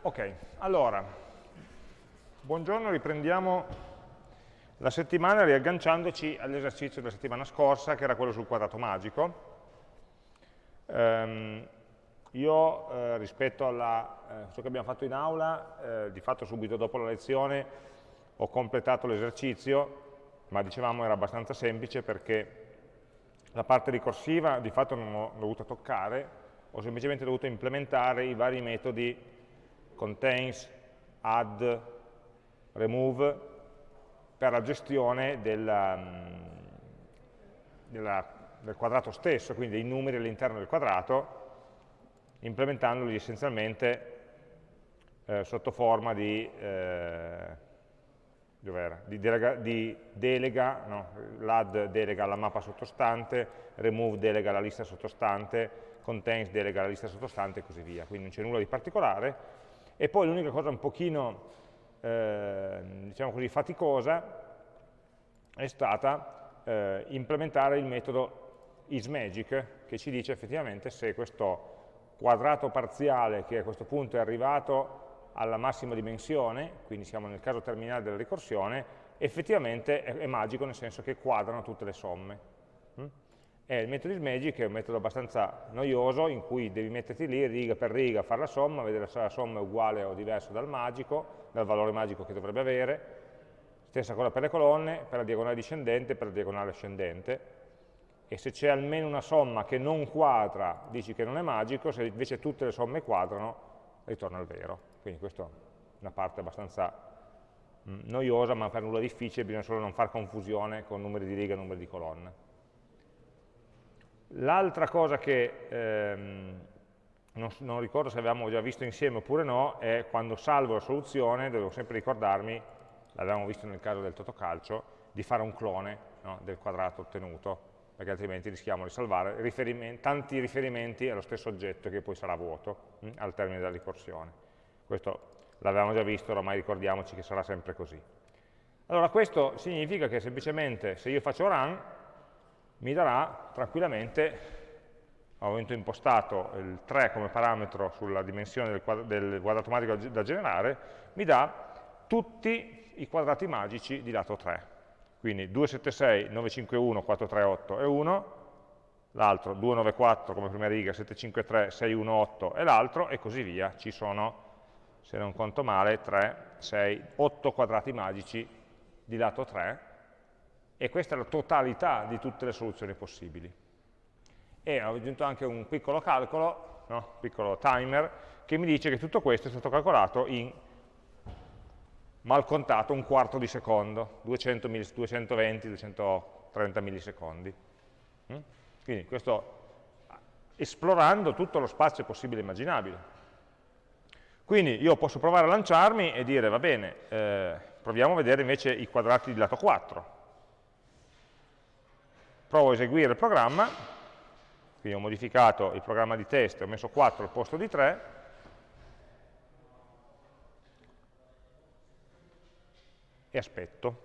Ok, allora, buongiorno, riprendiamo la settimana riagganciandoci all'esercizio della settimana scorsa, che era quello sul quadrato magico. Um, io, eh, rispetto a eh, ciò che abbiamo fatto in aula, eh, di fatto subito dopo la lezione ho completato l'esercizio, ma dicevamo era abbastanza semplice perché la parte ricorsiva di fatto non ho dovuto toccare, ho semplicemente dovuto implementare i vari metodi contains, add, remove per la gestione della, mm, della, del quadrato stesso, quindi dei numeri all'interno del quadrato, implementandoli essenzialmente eh, sotto forma di, eh, di delega, di delega no? l'add delega alla mappa sottostante, remove delega alla lista sottostante, contains delega alla lista sottostante e così via. Quindi non c'è nulla di particolare, e poi l'unica cosa un pochino, eh, diciamo così, faticosa è stata eh, implementare il metodo isMagic, che ci dice effettivamente se questo quadrato parziale, che a questo punto è arrivato alla massima dimensione, quindi siamo nel caso terminale della ricorsione, effettivamente è, è magico nel senso che quadrano tutte le somme. E il metodo isMagic è un metodo abbastanza noioso in cui devi metterti lì riga per riga fare la somma, vedere se la somma è uguale o diversa dal magico, dal valore magico che dovrebbe avere. Stessa cosa per le colonne, per la diagonale discendente per la diagonale ascendente. E se c'è almeno una somma che non quadra, dici che non è magico, se invece tutte le somme quadrano, ritorna al vero. Quindi questa è una parte abbastanza mm, noiosa, ma per nulla difficile, bisogna solo non fare confusione con numeri di riga e numeri di colonne. L'altra cosa che ehm, non, non, ricordo se avevamo già visto insieme oppure no, è quando salvo la soluzione, devo sempre ricordarmi, l'avevamo visto nel caso del totocalcio, di fare un clone no, del quadrato ottenuto, perché altrimenti rischiamo di salvare riferimenti, tanti riferimenti allo stesso oggetto che poi sarà vuoto hm, al termine della ricorsione. Questo l'avevamo già visto, ormai ricordiamoci che sarà sempre così. Allora questo significa che semplicemente se io faccio run, mi darà tranquillamente, avendo impostato il 3 come parametro sulla dimensione del, quadro, del quadrato magico da generare, mi dà tutti i quadrati magici di lato 3. Quindi 276, 951, 438 e 1, l'altro 294 come prima riga, 753, 618 e l'altro, e così via. Ci sono, se non conto male, 3, 6, 8 quadrati magici di lato 3, e questa è la totalità di tutte le soluzioni possibili. E ho aggiunto anche un piccolo calcolo, no? piccolo timer, che mi dice che tutto questo è stato calcolato in mal contato un quarto di secondo, 200 220, 230 millisecondi. Mm? Quindi questo esplorando tutto lo spazio possibile e immaginabile. Quindi io posso provare a lanciarmi e dire, va bene, eh, proviamo a vedere invece i quadrati di lato 4 provo a eseguire il programma, quindi ho modificato il programma di test, ho messo 4 al posto di 3, e aspetto,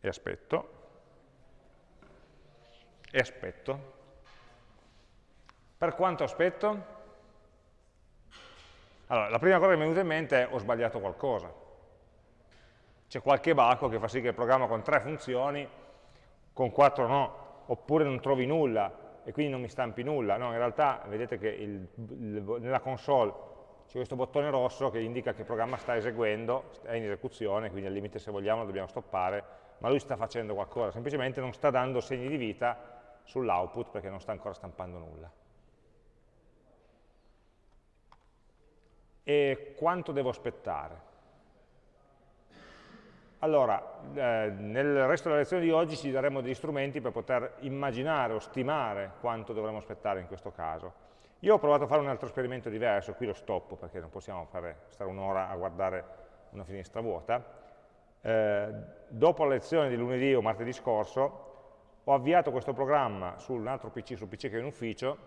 e aspetto, e aspetto. Per quanto aspetto? Allora, la prima cosa che mi è venuta in mente è ho sbagliato qualcosa c'è qualche baco che fa sì che il programma con tre funzioni, con quattro no, oppure non trovi nulla e quindi non mi stampi nulla. No, in realtà vedete che il, il, nella console c'è questo bottone rosso che indica che il programma sta eseguendo, è in esecuzione, quindi al limite se vogliamo lo dobbiamo stoppare, ma lui sta facendo qualcosa, semplicemente non sta dando segni di vita sull'output perché non sta ancora stampando nulla. E quanto devo aspettare? Allora, eh, nel resto della lezione di oggi ci daremo degli strumenti per poter immaginare o stimare quanto dovremo aspettare in questo caso. Io ho provato a fare un altro esperimento diverso, qui lo stoppo perché non possiamo fare, stare un'ora a guardare una finestra vuota. Eh, dopo la lezione di lunedì o martedì scorso ho avviato questo programma su un altro PC, sul PC che è in ufficio,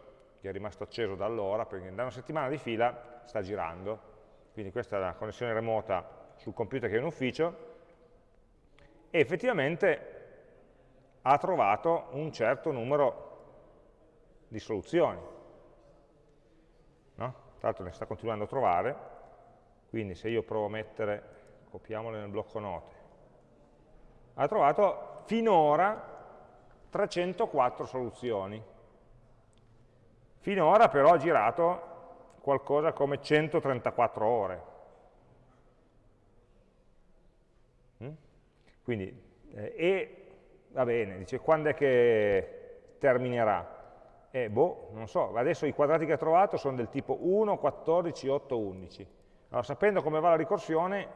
che è rimasto acceso da allora, perché da una settimana di fila sta girando, quindi questa è la connessione remota sul computer che è in ufficio, e effettivamente ha trovato un certo numero di soluzioni. No? tra l'altro ne sta continuando a trovare, quindi se io provo a mettere, copiamole nel blocco note, ha trovato finora 304 soluzioni. Finora però ha girato qualcosa come 134 ore. Quindi, eh, e va bene, dice quando è che terminerà? Eh, boh, non so, adesso i quadrati che ha trovato sono del tipo 1, 14, 8, 11. Allora, sapendo come va la ricorsione,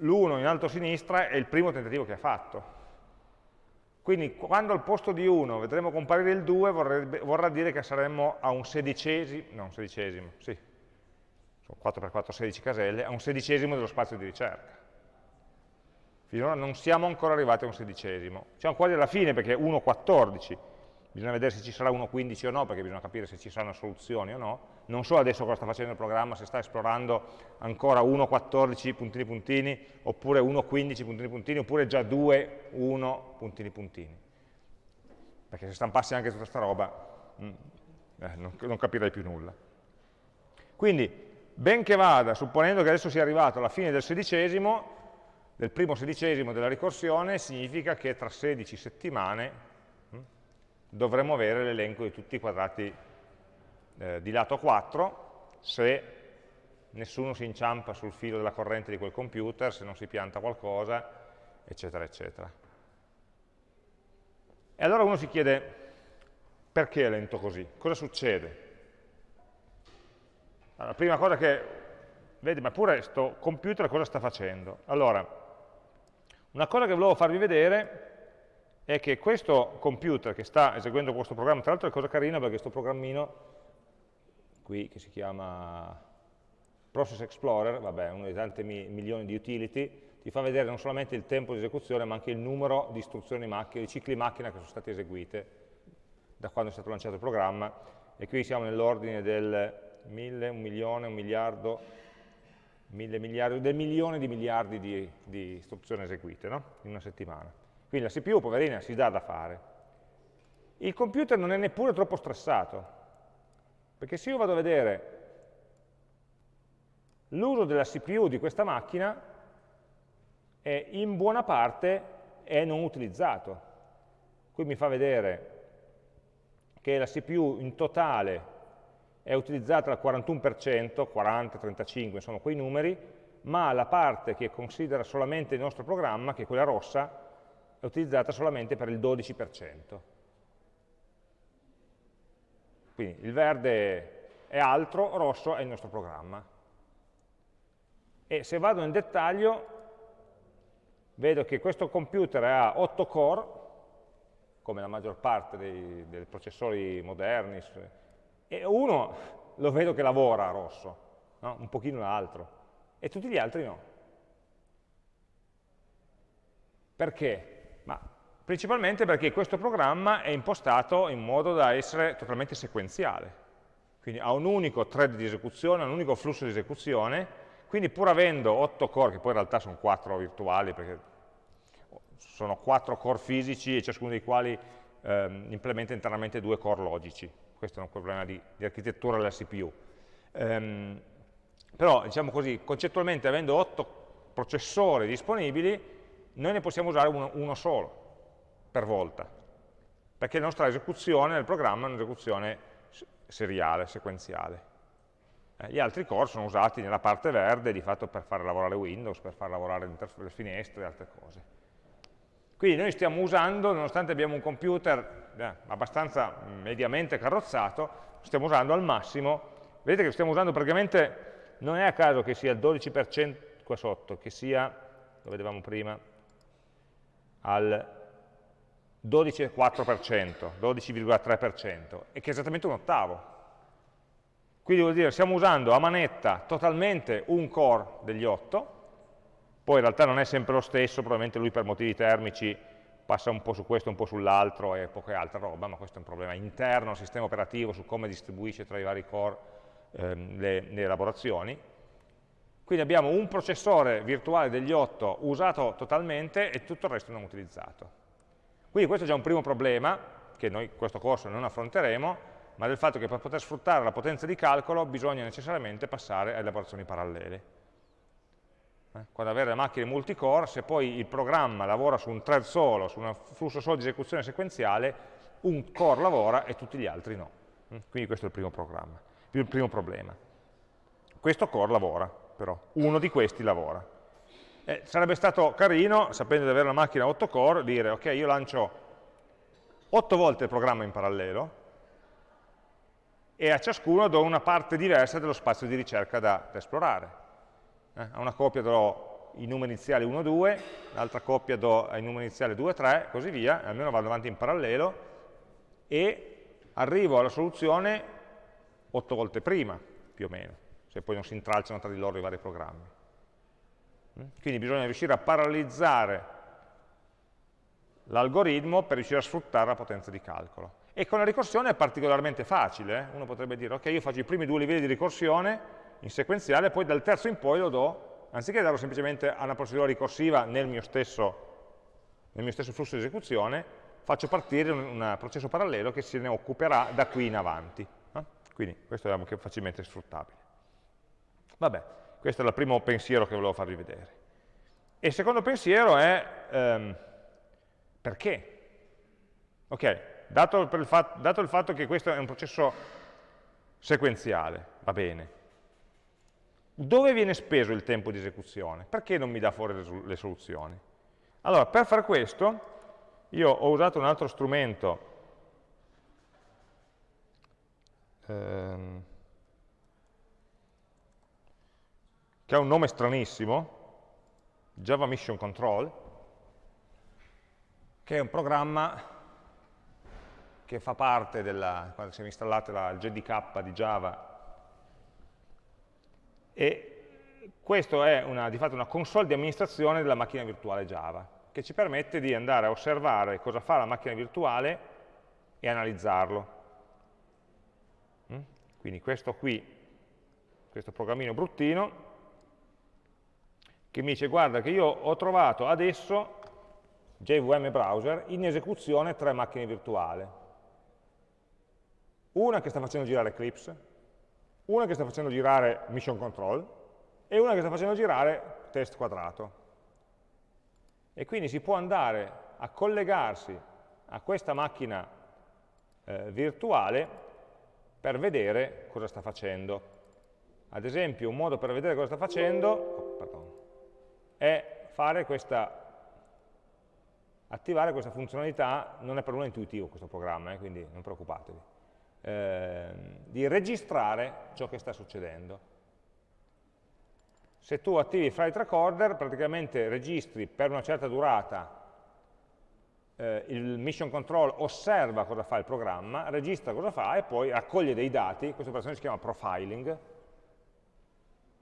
l'1 in alto a sinistra è il primo tentativo che ha fatto. Quindi quando al posto di 1 vedremo comparire il 2 vorrebbe, vorrà dire che saremmo a un sedicesimo, no un sedicesimo, sì, sono 4 x 4, 16 caselle, a un sedicesimo dello spazio di ricerca. Finora non siamo ancora arrivati a un sedicesimo. Siamo quasi alla fine perché 1, 14, bisogna vedere se ci sarà 1.15 o no, perché bisogna capire se ci saranno soluzioni o no. Non so adesso cosa sta facendo il programma, se sta esplorando ancora 1.14 puntini puntini, oppure 1.15 puntini puntini, oppure già 2, 1 puntini puntini. Perché se stampassi anche tutta questa roba, mm, eh, non, non capirei più nulla. Quindi, ben che vada, supponendo che adesso sia arrivato alla fine del sedicesimo, del primo sedicesimo della ricorsione, significa che tra 16 settimane dovremmo avere l'elenco di tutti i quadrati eh, di lato 4 se nessuno si inciampa sul filo della corrente di quel computer, se non si pianta qualcosa, eccetera, eccetera. E allora uno si chiede, perché è lento così? Cosa succede? La prima cosa che, vedi, ma pure questo computer cosa sta facendo? Allora, una cosa che volevo farvi vedere è che questo computer che sta eseguendo questo programma, tra l'altro è cosa carina perché questo programmino qui che si chiama Process Explorer, vabbè, uno dei tanti mi milioni di utility, ti fa vedere non solamente il tempo di esecuzione ma anche il numero di istruzioni macchina, di cicli macchina che sono state eseguite da quando è stato lanciato il programma. E qui siamo nell'ordine del mille, un milione, un miliardo, mille miliardi, del milione di miliardi di, di istruzioni eseguite no? in una settimana. Quindi la CPU, poverina, si dà da fare. Il computer non è neppure troppo stressato, perché se io vado a vedere l'uso della CPU di questa macchina, è in buona parte è non utilizzato. Qui mi fa vedere che la CPU in totale è utilizzata al 41%, 40, 35, sono quei numeri, ma la parte che considera solamente il nostro programma, che è quella rossa, è utilizzata solamente per il 12%. Quindi il verde è altro, rosso è il nostro programma. E se vado in dettaglio, vedo che questo computer ha 8 core, come la maggior parte dei, dei processori moderni, e uno lo vedo che lavora rosso, no? un pochino l'altro, e tutti gli altri no. Perché? Principalmente perché questo programma è impostato in modo da essere totalmente sequenziale. Quindi ha un unico thread di esecuzione, un unico flusso di esecuzione, quindi pur avendo 8 core, che poi in realtà sono 4 virtuali, perché sono 4 core fisici e ciascuno dei quali ehm, implementa internamente due core logici. Questo è un problema di, di architettura della CPU. Ehm, però, diciamo così, concettualmente avendo 8 processori disponibili, noi ne possiamo usare uno, uno solo per volta, perché la nostra esecuzione del programma è un'esecuzione seriale, sequenziale. Eh, gli altri core sono usati nella parte verde di fatto per far lavorare Windows, per far lavorare le finestre e altre cose. Quindi noi stiamo usando, nonostante abbiamo un computer eh, abbastanza mediamente carrozzato, stiamo usando al massimo, vedete che stiamo usando praticamente, non è a caso che sia il 12% qua sotto, che sia, lo vedevamo prima, al 12,4%, 12,3%, e che è esattamente un ottavo. Quindi vuol dire stiamo usando a manetta totalmente un core degli 8, poi in realtà non è sempre lo stesso, probabilmente lui per motivi termici passa un po' su questo, un po' sull'altro e poca altra roba, ma questo è un problema interno al sistema operativo su come distribuisce tra i vari core ehm, le, le elaborazioni. Quindi abbiamo un processore virtuale degli 8 usato totalmente e tutto il resto non utilizzato. Quindi questo è già un primo problema, che noi in questo corso non affronteremo, ma del fatto che per poter sfruttare la potenza di calcolo bisogna necessariamente passare a elaborazioni parallele. Eh? Quando avere macchine multicore, se poi il programma lavora su un thread solo, su un flusso solo di esecuzione sequenziale, un core lavora e tutti gli altri no. Mm? Quindi questo è il primo, il primo problema. Questo core lavora, però, uno di questi lavora. Eh, sarebbe stato carino, sapendo di avere una macchina 8 core, dire ok, io lancio 8 volte il programma in parallelo e a ciascuno do una parte diversa dello spazio di ricerca da, da esplorare. Eh, a una coppia do i numeri iniziali 1, 2, l'altra coppia do i numeri iniziali 2, 3, così via, almeno vado avanti in parallelo, e arrivo alla soluzione 8 volte prima, più o meno, se poi non si intralciano tra di loro i vari programmi. Mm? Quindi bisogna riuscire a paralelizzare l'algoritmo per riuscire a sfruttare la potenza di calcolo. E con la ricorsione è particolarmente facile, eh? uno potrebbe dire, ok, io faccio i primi due livelli di ricorsione in sequenziale, poi dal terzo in poi lo do, anziché darlo semplicemente a una procedura ricorsiva nel mio stesso, nel mio stesso flusso di esecuzione, faccio partire un, un, processo parallelo che se ne occuperà da qui in avanti. Eh? Quindi questo è anche facilmente sfruttabile. Vabbè, questo è il primo pensiero che volevo farvi vedere. E il secondo pensiero è ehm, perché? Ok, dato dato il fatto che questo è un processo sequenziale, va bene, dove viene speso il tempo di esecuzione? Perché non mi dà fuori le, soluzioni? Allora, per fare questo, io ho usato un altro strumento ehm, che ha un nome stranissimo, Java Mission Control, che è un programma che fa parte della, quando siamo installate la, il JDK di Java, e questo è una, di fatto una console di amministrazione della macchina virtuale Java, che ci permette di andare a osservare cosa fa la macchina virtuale e analizzarlo. Mm? Quindi questo qui, questo programmino bruttino, che mi dice guarda che io ho trovato adesso JVM browser in esecuzione tre macchine virtuali. Una che sta facendo girare Eclipse, una che sta facendo girare Mission Control e una che sta facendo girare test quadrato. E quindi si può andare a collegarsi a questa macchina eh, virtuale per vedere cosa sta facendo. Ad esempio, un modo per vedere cosa sta facendo oh, è fare questa attivare questa funzionalità, non è per nulla intuitivo questo programma, eh, quindi non preoccupatevi, eh, di registrare ciò che sta succedendo. Se tu attivi Flight Recorder, praticamente registri per una certa durata eh, il mission control osserva cosa fa il programma, registra cosa fa e poi raccoglie dei dati, questa operazione si chiama profiling,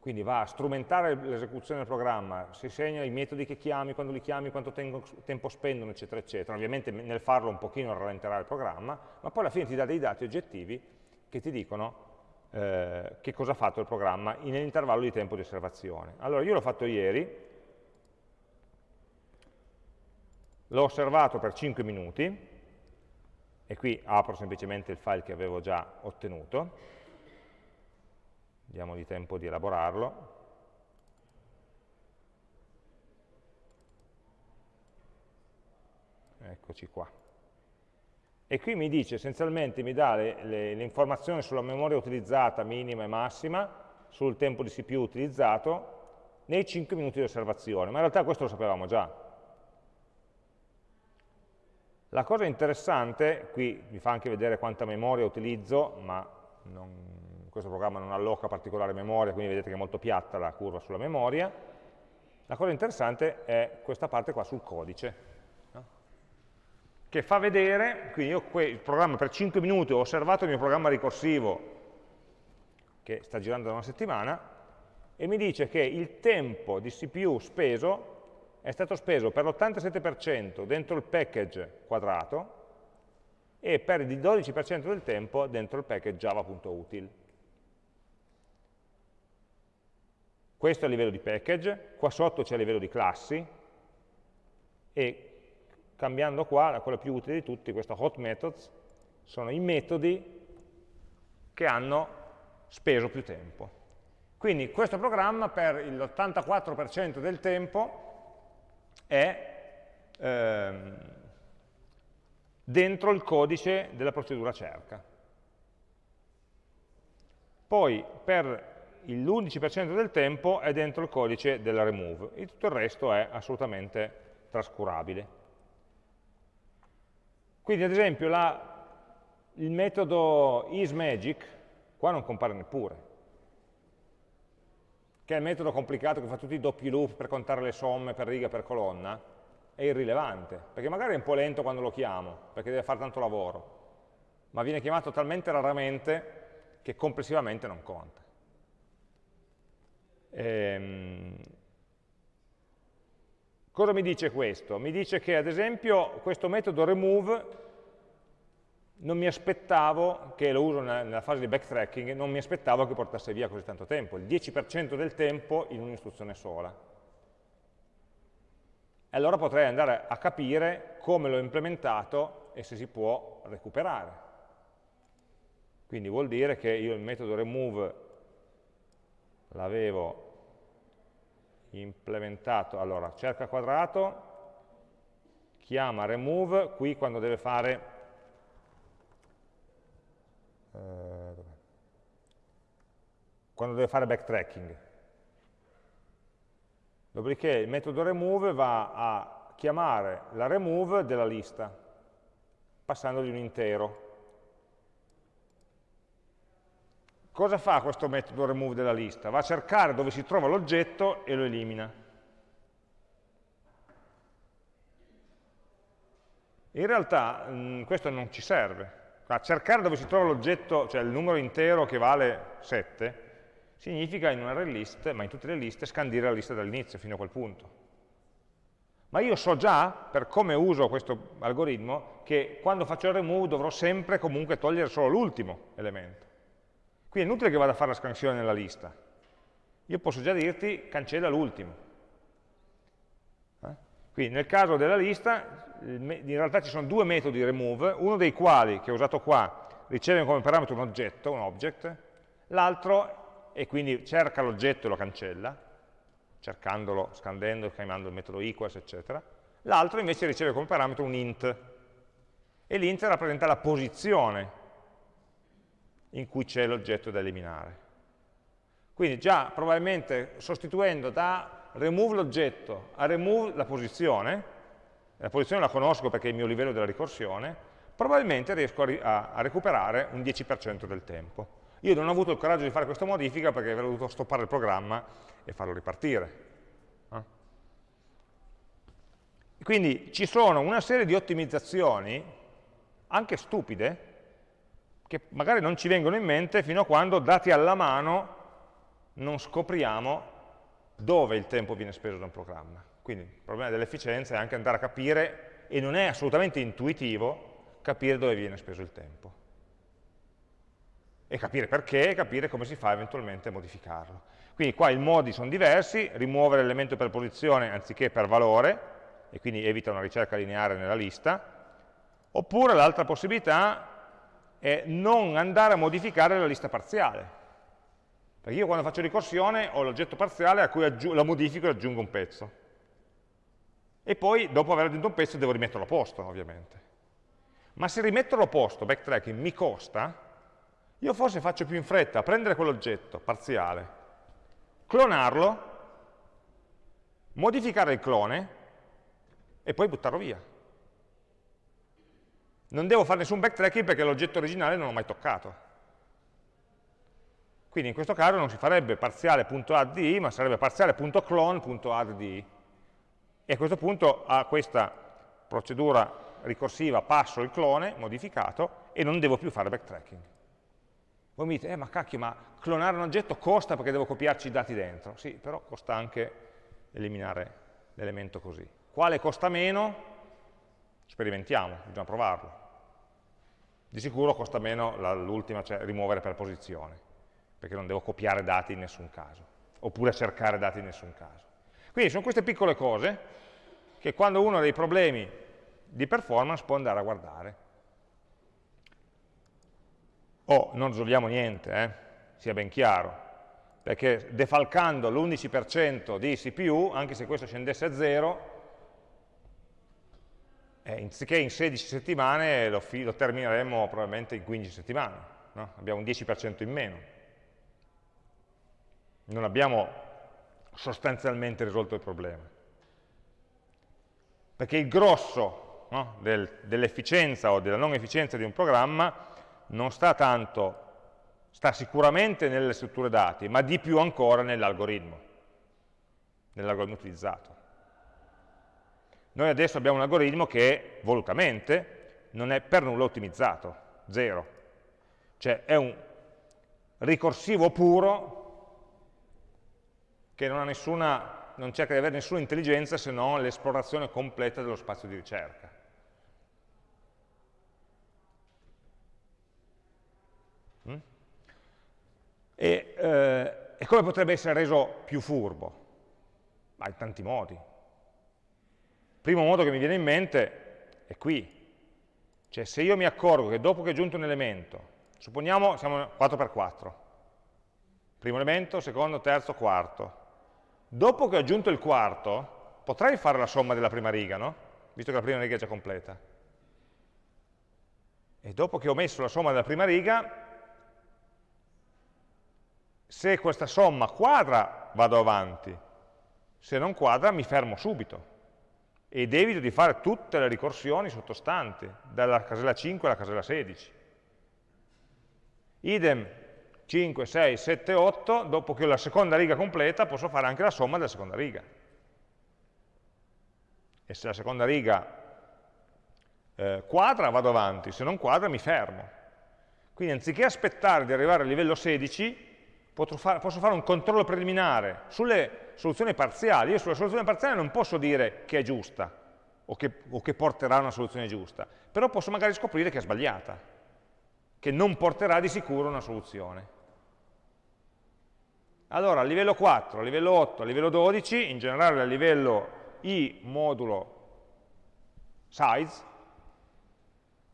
quindi va a strumentare l'esecuzione del programma, si segna i metodi che chiami, quando li chiami, quanto tempo spendono, eccetera, eccetera. Ovviamente nel farlo un pochino rallenterà il programma, ma poi alla fine ti dà dei dati oggettivi che ti dicono eh, che cosa ha fatto il programma nell'intervallo di tempo di osservazione. Allora, io l'ho fatto ieri, l'ho osservato per 5 minuti, e qui apro semplicemente il file che avevo già ottenuto, diamogli tempo di elaborarlo. Eccoci qua. E qui mi dice, essenzialmente mi dà le, informazioni sulla memoria utilizzata minima e massima, sul tempo di CPU utilizzato, nei 5 minuti di osservazione, ma in realtà questo lo sapevamo già. La cosa interessante, qui mi fa anche vedere quanta memoria utilizzo, ma non, questo programma non alloca particolare memoria, quindi vedete che è molto piatta la curva sulla memoria. La cosa interessante è questa parte qua sul codice, no? che fa vedere, quindi io il programma per 5 minuti ho osservato il mio programma ricorsivo che sta girando da una settimana e mi dice che il tempo di CPU speso è stato speso per l'87% dentro il package quadrato e per il 12% del tempo dentro il package java.util. Questo è il livello di package, qua sotto c'è il livello di classi e cambiando qua, la cosa più utile di tutti, questo hot methods, sono i metodi che hanno speso più tempo. Quindi questo programma per l'84% del tempo è ehm, dentro il codice della procedura cerca. Poi per l'11% del tempo è dentro il codice della remove e tutto il resto è assolutamente trascurabile. Quindi ad esempio la, il metodo isMagic qua non compare neppure, che è il metodo complicato che fa tutti i doppi loop per contare le somme per riga per colonna, è irrilevante, perché magari è un po' lento quando lo chiamo, perché deve fare tanto lavoro, ma viene chiamato talmente raramente che complessivamente non conta. Ehm, cosa mi dice questo? Mi dice che ad esempio questo metodo remove non mi aspettavo, che lo uso nella fase di backtracking, non mi aspettavo che portasse via così tanto tempo, il 10% del tempo in un'istruzione sola. E allora potrei andare a capire come l'ho implementato e se si può recuperare. Quindi vuol dire che io il metodo remove l'avevo implementato, allora cerca quadrato, chiama remove, qui quando deve fare, eh, quando deve fare backtracking. Dopodiché il metodo remove va a chiamare la remove della lista, passandogli un intero. Cosa fa questo metodo remove della lista? Va a cercare dove si trova l'oggetto e lo elimina. In realtà mh, mm, questo non ci serve. A cercare dove si trova l'oggetto, cioè il numero intero che vale 7, significa in una array list, ma in tutte le liste, scandire la lista dall'inizio fino a quel punto. Ma io so già, per come uso questo algoritmo, che quando faccio il remove dovrò sempre comunque togliere solo l'ultimo elemento. Qui è inutile che vada a fare la scansione nella lista. Io posso già dirti cancella l'ultimo. Eh? Quindi nel caso della lista, in realtà ci sono due metodi remove, uno dei quali, che ho usato qua, riceve come parametro un oggetto, un object, l'altro, e quindi cerca l'oggetto e lo cancella, cercandolo, scandendo, chiamando il metodo equals, eccetera. L'altro invece riceve come parametro un int, e l'int rappresenta la posizione in cui c'è l'oggetto da eliminare. Quindi già probabilmente sostituendo da remove l'oggetto a remove la posizione, la posizione la conosco perché è il mio livello della ricorsione, probabilmente riesco a, a recuperare un 10% del tempo. Io non ho avuto il coraggio di fare questa modifica perché avrei dovuto stoppare il programma e farlo ripartire. Eh? Quindi ci sono una serie di ottimizzazioni, anche stupide, che magari non ci vengono in mente fino a quando, dati alla mano, non scopriamo dove il tempo viene speso da un programma. Quindi il problema dell'efficienza è anche andare a capire, e non è assolutamente intuitivo, capire dove viene speso il tempo. E capire perché, e capire come si fa eventualmente a modificarlo. Quindi qua i modi sono diversi, rimuovere l'elemento per posizione anziché per valore, e quindi evita una ricerca lineare nella lista, oppure l'altra possibilità è non andare a modificare la lista parziale. Perché io quando faccio ricorsione ho l'oggetto parziale a cui la modifico e aggiungo un pezzo. E poi, dopo aver aggiunto un pezzo, devo rimetterlo a posto, ovviamente. Ma se rimetterlo a posto, backtracking, mi costa, io forse faccio più in fretta a prendere quell'oggetto parziale, clonarlo, modificare il clone e poi buttarlo via. Non devo fare nessun backtracking perché l'oggetto originale non l'ho mai toccato. Quindi in questo caso non si farebbe parziale.add, ma sarebbe parziale.clone.add. E a questo punto a questa procedura ricorsiva passo il clone modificato e non devo più fare backtracking. Voi mi dite, eh ma cacchio, ma clonare un oggetto costa perché devo copiarci i dati dentro. Sì, però costa anche eliminare l'elemento così. Quale costa meno? Sperimentiamo, bisogna provarlo. Di sicuro costa meno l'ultima, cioè rimuovere per posizione, perché non devo copiare dati in nessun caso, oppure cercare dati in nessun caso. Quindi sono queste piccole cose che quando uno ha dei problemi di performance può andare a guardare. o non risolviamo niente, eh, sia ben chiaro, perché defalcando l'11% di CPU, anche se questo scendesse a 0, eh, anziché in 16 settimane lo, lo, termineremo probabilmente in 15 settimane, no? abbiamo un 10% in meno. Non abbiamo sostanzialmente risolto il problema. Perché il grosso no, del, dell'efficienza o della non efficienza di un programma non sta tanto, sta sicuramente nelle strutture dati, ma di più ancora nell'algoritmo, nell'algoritmo utilizzato. Noi adesso abbiamo un algoritmo che volutamente non è per nulla ottimizzato, zero. Cioè è un ricorsivo puro che non, nessuna, non cerca di avere nessuna intelligenza se non l'esplorazione completa dello spazio di ricerca. Mm? E, eh, e come potrebbe essere reso più furbo? Ma in tanti modi primo modo che mi viene in mente è qui. Cioè se io mi accorgo che dopo che ho aggiunto un elemento, supponiamo siamo 4x4, primo elemento, secondo, terzo, quarto, dopo che ho aggiunto il quarto, potrei fare la somma della prima riga, no? Visto che la prima riga è già completa. E dopo che ho messo la somma della prima riga, se questa somma quadra vado avanti, se non quadra mi fermo subito ed evito di fare tutte le ricorsioni sottostanti, dalla casella 5 alla casella 16. Idem 5, 6, 7, 8, dopo che ho la seconda riga completa posso fare anche la somma della seconda riga. E se la seconda riga eh, quadra vado avanti, se non quadra mi fermo. Quindi anziché aspettare di arrivare al livello 16, posso fare un controllo preliminare sulle soluzioni parziali. Io sulla soluzione parziale non posso dire che è giusta o che, o che porterà a una soluzione giusta, però posso magari scoprire che è sbagliata, che non porterà di sicuro a una soluzione. Allora, a livello 4, a livello 8, a livello 12, in generale a livello i modulo size,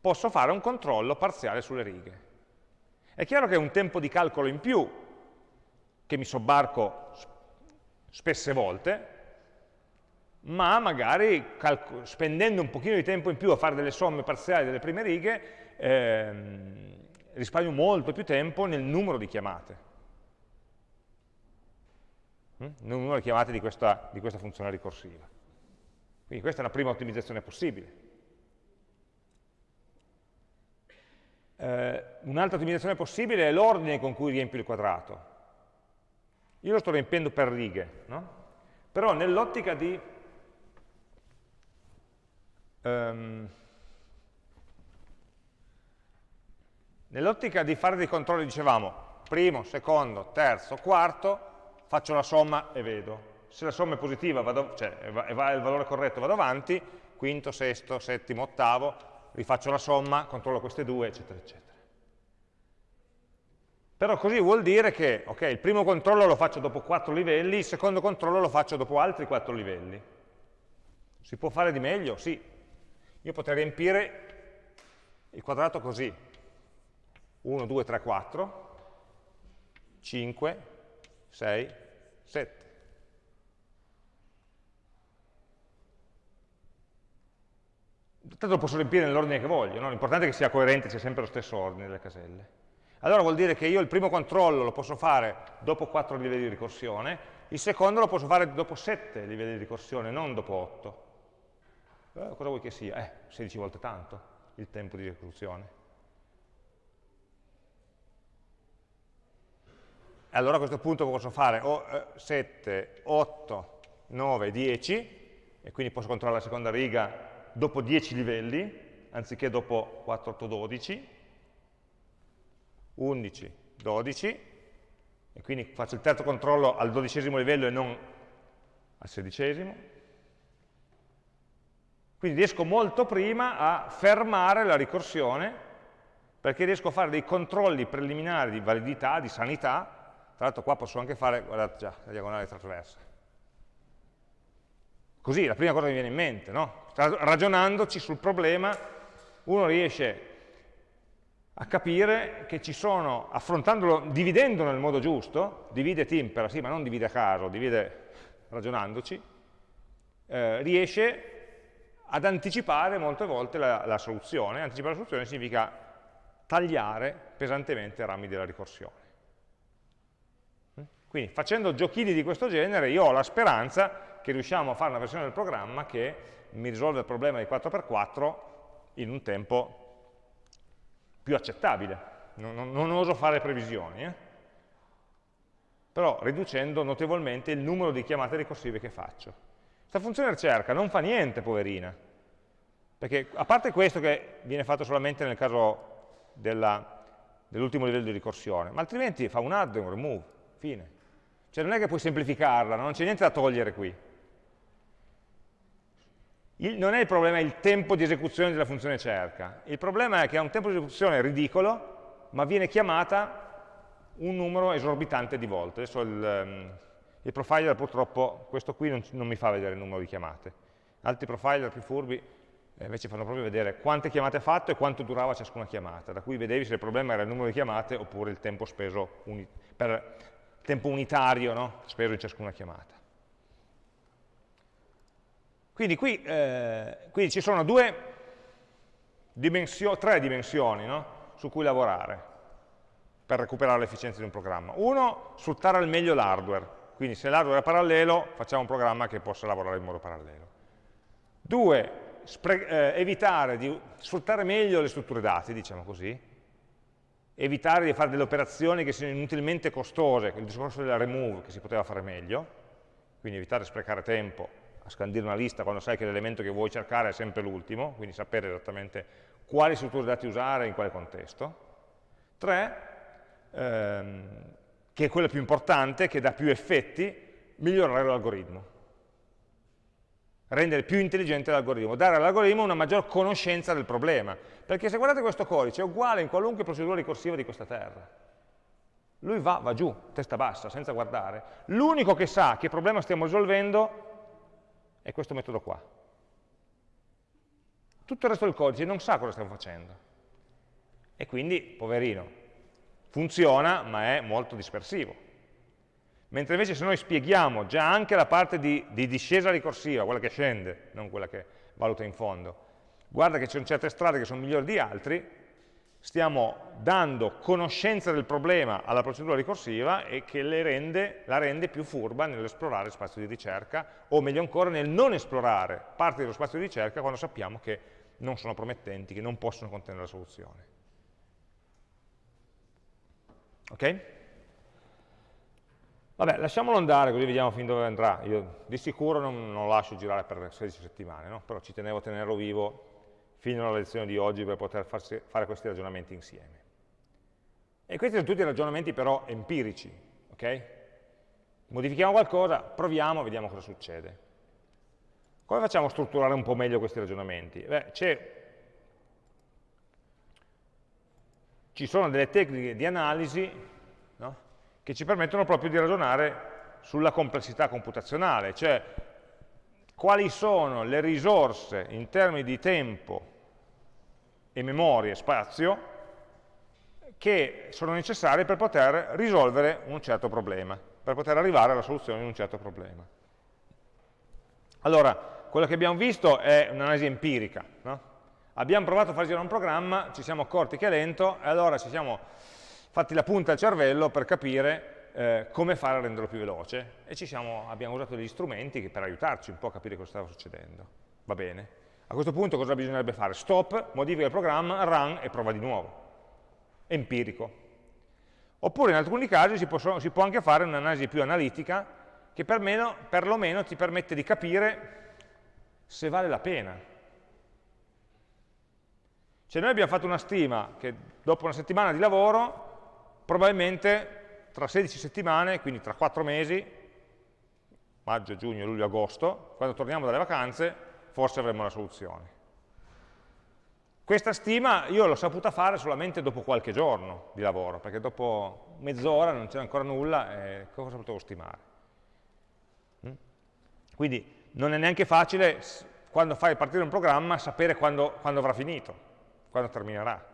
posso fare un controllo parziale sulle righe. È chiaro che è un tempo di calcolo in più che mi sobbarco spesse volte, ma magari spendendo un pochino di tempo in più a fare delle somme parziali delle prime righe, ehm, risparmio molto più tempo nel numero di chiamate. Mm? Nel numero di chiamate di questa, di questa funzione ricorsiva. Quindi questa è una prima ottimizzazione possibile. Eh, Un'altra ottimizzazione possibile è l'ordine con cui riempio il quadrato. Io lo sto riempiendo per righe, no? però nell'ottica di um, nell'ottica di fare dei controlli dicevamo primo, secondo, terzo, quarto, faccio la somma e vedo. Se la somma è positiva, vado, cioè è il valore corretto, vado avanti, quinto, sesto, settimo, ottavo, rifaccio la somma, controllo queste due, eccetera, eccetera. Però così vuol dire che okay, il primo controllo lo faccio dopo 4 livelli, il secondo controllo lo faccio dopo altri 4 livelli. Si può fare di meglio? Sì. Io potrei riempire il quadrato così. 1, 2, 3, 4, 5, 6, 7. Tanto lo posso riempire nell'ordine che voglio, no? l'importante è che sia coerente, sia sempre lo stesso ordine delle caselle. Allora vuol dire che io il primo controllo lo posso fare dopo 4 livelli di ricorsione, il secondo lo posso fare dopo 7 livelli di ricorsione, non dopo 8. Eh, cosa vuoi che sia? Eh, 16 volte tanto il tempo di ricorsione. Allora a questo punto posso fare o, eh, 7, 8, 9, 10, e quindi posso controllare la seconda riga dopo 10 livelli, anziché dopo 4, 8, 12, 11, 12, e quindi faccio il terzo controllo al dodicesimo livello e non al sedicesimo. Quindi riesco molto prima a fermare la ricorsione, perché riesco a fare dei controlli preliminari di validità, di sanità, tra l'altro qua posso anche fare, guardate già, la diagonale trasversa. Così, la prima cosa che mi viene in mente, no? Ragionandoci sul problema, uno riesce a capire che ci sono, affrontandolo, dividendolo nel modo giusto, divide timpera, sì, ma non divide a caso, divide ragionandoci, eh, riesce ad anticipare molte volte la, la soluzione. Anticipare la soluzione significa tagliare pesantemente i rami della ricorsione. Quindi facendo giochini di questo genere io ho la speranza che riusciamo a fare una versione del programma che mi risolve il problema di 4x4 in un tempo più accettabile. Non, non, non oso fare previsioni, eh? però riducendo notevolmente il numero di chiamate ricorsive che faccio. Questa funzione ricerca non fa niente, poverina, perché a parte questo che viene fatto solamente nel caso dell'ultimo livello di ricorsione, ma altrimenti fa un add e un remove, fine. Cioè non è che puoi semplificarla, non c'è niente da togliere qui. Il, non è il problema il tempo di esecuzione della funzione cerca, il problema è che ha un tempo di esecuzione ridicolo, ma viene chiamata un numero esorbitante di volte. Adesso il, um, il profiler purtroppo, questo qui non, non, mi fa vedere il numero di chiamate. Altri profiler più furbi eh, invece fanno proprio vedere quante chiamate ha fatto e quanto durava ciascuna chiamata, da cui vedevi se il problema era il numero di chiamate oppure il tempo speso per tempo unitario no? speso in ciascuna chiamata. Quindi qui eh, quindi ci sono due dimensio tre dimensioni no? su cui lavorare per recuperare l'efficienza di un programma. Uno, sfruttare al meglio l'hardware, quindi se l'hardware è parallelo facciamo un programma che possa lavorare in modo parallelo. Due, eh, evitare di sfruttare meglio le strutture dati, diciamo così, evitare di fare delle operazioni che siano inutilmente costose, il discorso della remove che si poteva fare meglio, quindi evitare di sprecare tempo a scandire una lista quando sai che l'elemento che vuoi cercare è sempre l'ultimo, quindi sapere esattamente quali strutture dati usare e in quale contesto. Tre, ehm, che è quella più importante, che dà più effetti, migliorare l'algoritmo. Rendere più intelligente l'algoritmo, dare all'algoritmo una maggior conoscenza del problema. Perché se guardate questo codice è uguale in qualunque procedura ricorsiva di questa terra. Lui va, va giù, testa bassa, senza guardare. L'unico che sa che problema stiamo risolvendo è questo metodo qua. Tutto il resto del codice non sa cosa stiamo facendo. E quindi, poverino, funziona, ma è molto dispersivo. Mentre invece se noi spieghiamo già anche la parte di, di discesa ricorsiva, quella che scende, non quella che valuta in fondo, guarda che ci sono certe strade che sono migliori di altri, stiamo dando conoscenza del problema alla procedura ricorsiva e che rende, la rende più furba nell'esplorare spazio di ricerca, o meglio ancora nel non esplorare parte dello spazio di ricerca quando sappiamo che non sono promettenti, che non possono contenere la soluzione. Ok? Vabbè, lasciamolo andare così vediamo fin dove andrà. Io di sicuro non, non lo lascio girare per 16 settimane, no? però ci tenevo a tenerlo vivo fino alla lezione di oggi per poter farsi, fare questi ragionamenti insieme. E questi sono tutti ragionamenti però empirici, ok? Modifichiamo qualcosa, proviamo, vediamo cosa succede. Come facciamo a strutturare un po' meglio questi ragionamenti? Beh, ci sono delle tecniche di analisi no? che ci permettono proprio di ragionare sulla complessità computazionale, cioè quali sono le risorse in termini di tempo e memoria e spazio che sono necessarie per poter risolvere un certo problema, per poter arrivare alla soluzione di un certo problema. Allora, quello che abbiamo visto è un'analisi empirica. No? Abbiamo provato a far girare un programma, ci siamo accorti che è lento, e allora ci siamo fatti la punta al cervello per capire eh, come fare a renderlo più veloce, e siamo, abbiamo usato degli strumenti per aiutarci un po' a capire cosa stava succedendo. Va bene? A questo punto cosa bisognerebbe fare? Stop, modifica il programma, run e prova di nuovo. Empirico. Oppure in alcuni casi si, possono, si può anche fare un'analisi più analitica che perlomeno, perlomeno ti permette di capire se vale la pena. Cioè noi abbiamo fatto una stima che dopo una settimana di lavoro, probabilmente tra 16 settimane, quindi tra 4 mesi, maggio, giugno, luglio, agosto, quando torniamo dalle vacanze, forse avremo la soluzione. Questa stima io l'ho saputa fare solamente dopo qualche giorno di lavoro, perché dopo mezz'ora non c'era ancora nulla e cosa potevo stimare? Mm? Quindi non è neanche facile, quando fai partire un programma, sapere quando, quando avrà finito, quando terminerà.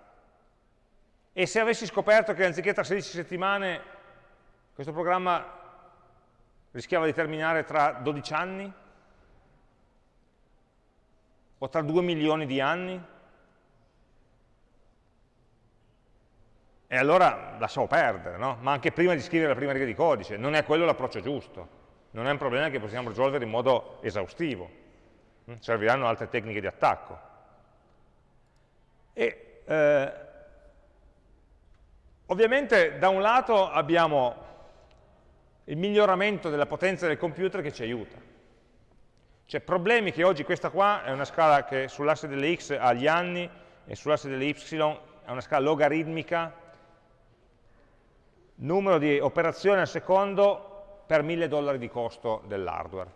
E se avessi scoperto che anziché tra 16 settimane questo programma rischiava di terminare tra 12 anni? O tra 2 milioni di anni? E allora lasciamo perdere, no? Ma anche prima di scrivere la prima riga di codice, non è quello l'approccio giusto. Non è un problema che possiamo risolvere in modo esaustivo. Mm? Serviranno altre tecniche di attacco. E, eh, ovviamente da un lato abbiamo il miglioramento della potenza del computer che ci aiuta. Cioè problemi che oggi questa qua è una scala che sull'asse delle x ha gli anni e sull'asse delle y è una scala logaritmica, numero di operazioni al secondo per mille dollari di costo dell'hardware.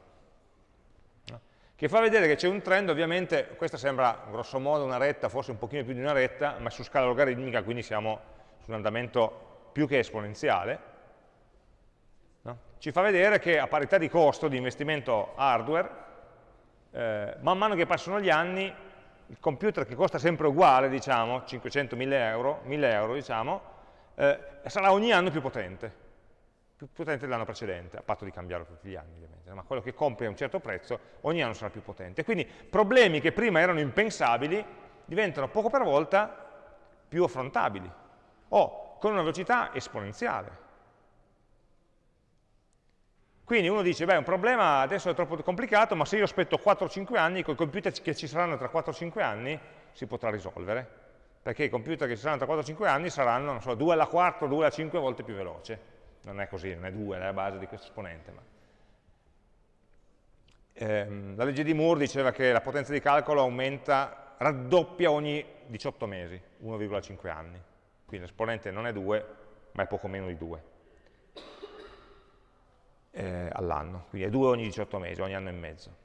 Che fa vedere che c'è un trend, ovviamente, questa sembra grosso modo una retta, forse un pochino più di una retta, ma su scala logaritmica, quindi siamo su un andamento più che esponenziale, ci fa vedere che a parità di costo di investimento hardware, eh, man mano che passano gli anni, il computer che costa sempre uguale, diciamo, 500-1000 euro, 1000 euro, diciamo, eh, sarà ogni anno più potente, più potente dell'anno precedente, a patto di cambiarlo tutti gli anni ovviamente, ma quello che compri a un certo prezzo ogni anno sarà più potente. Quindi problemi che prima erano impensabili diventano poco per volta più affrontabili, o con una velocità esponenziale. Quindi uno dice, beh, un problema adesso è troppo complicato, ma se io aspetto 4-5 anni, con i computer che ci saranno tra 4-5 anni, si potrà risolvere. Perché i computer che ci saranno tra 4-5 anni saranno, non so, 2 alla 4, 2 alla 5 volte più veloce. Non è così, non è 2, è la base di questo esponente. Ma... Ehm, la legge di Moore diceva che la potenza di calcolo aumenta, raddoppia ogni 18 mesi, 1,5 anni. Quindi l'esponente non è 2, ma è poco meno di 2 eh, all'anno, quindi è 2 ogni 18 mesi, ogni anno e mezzo.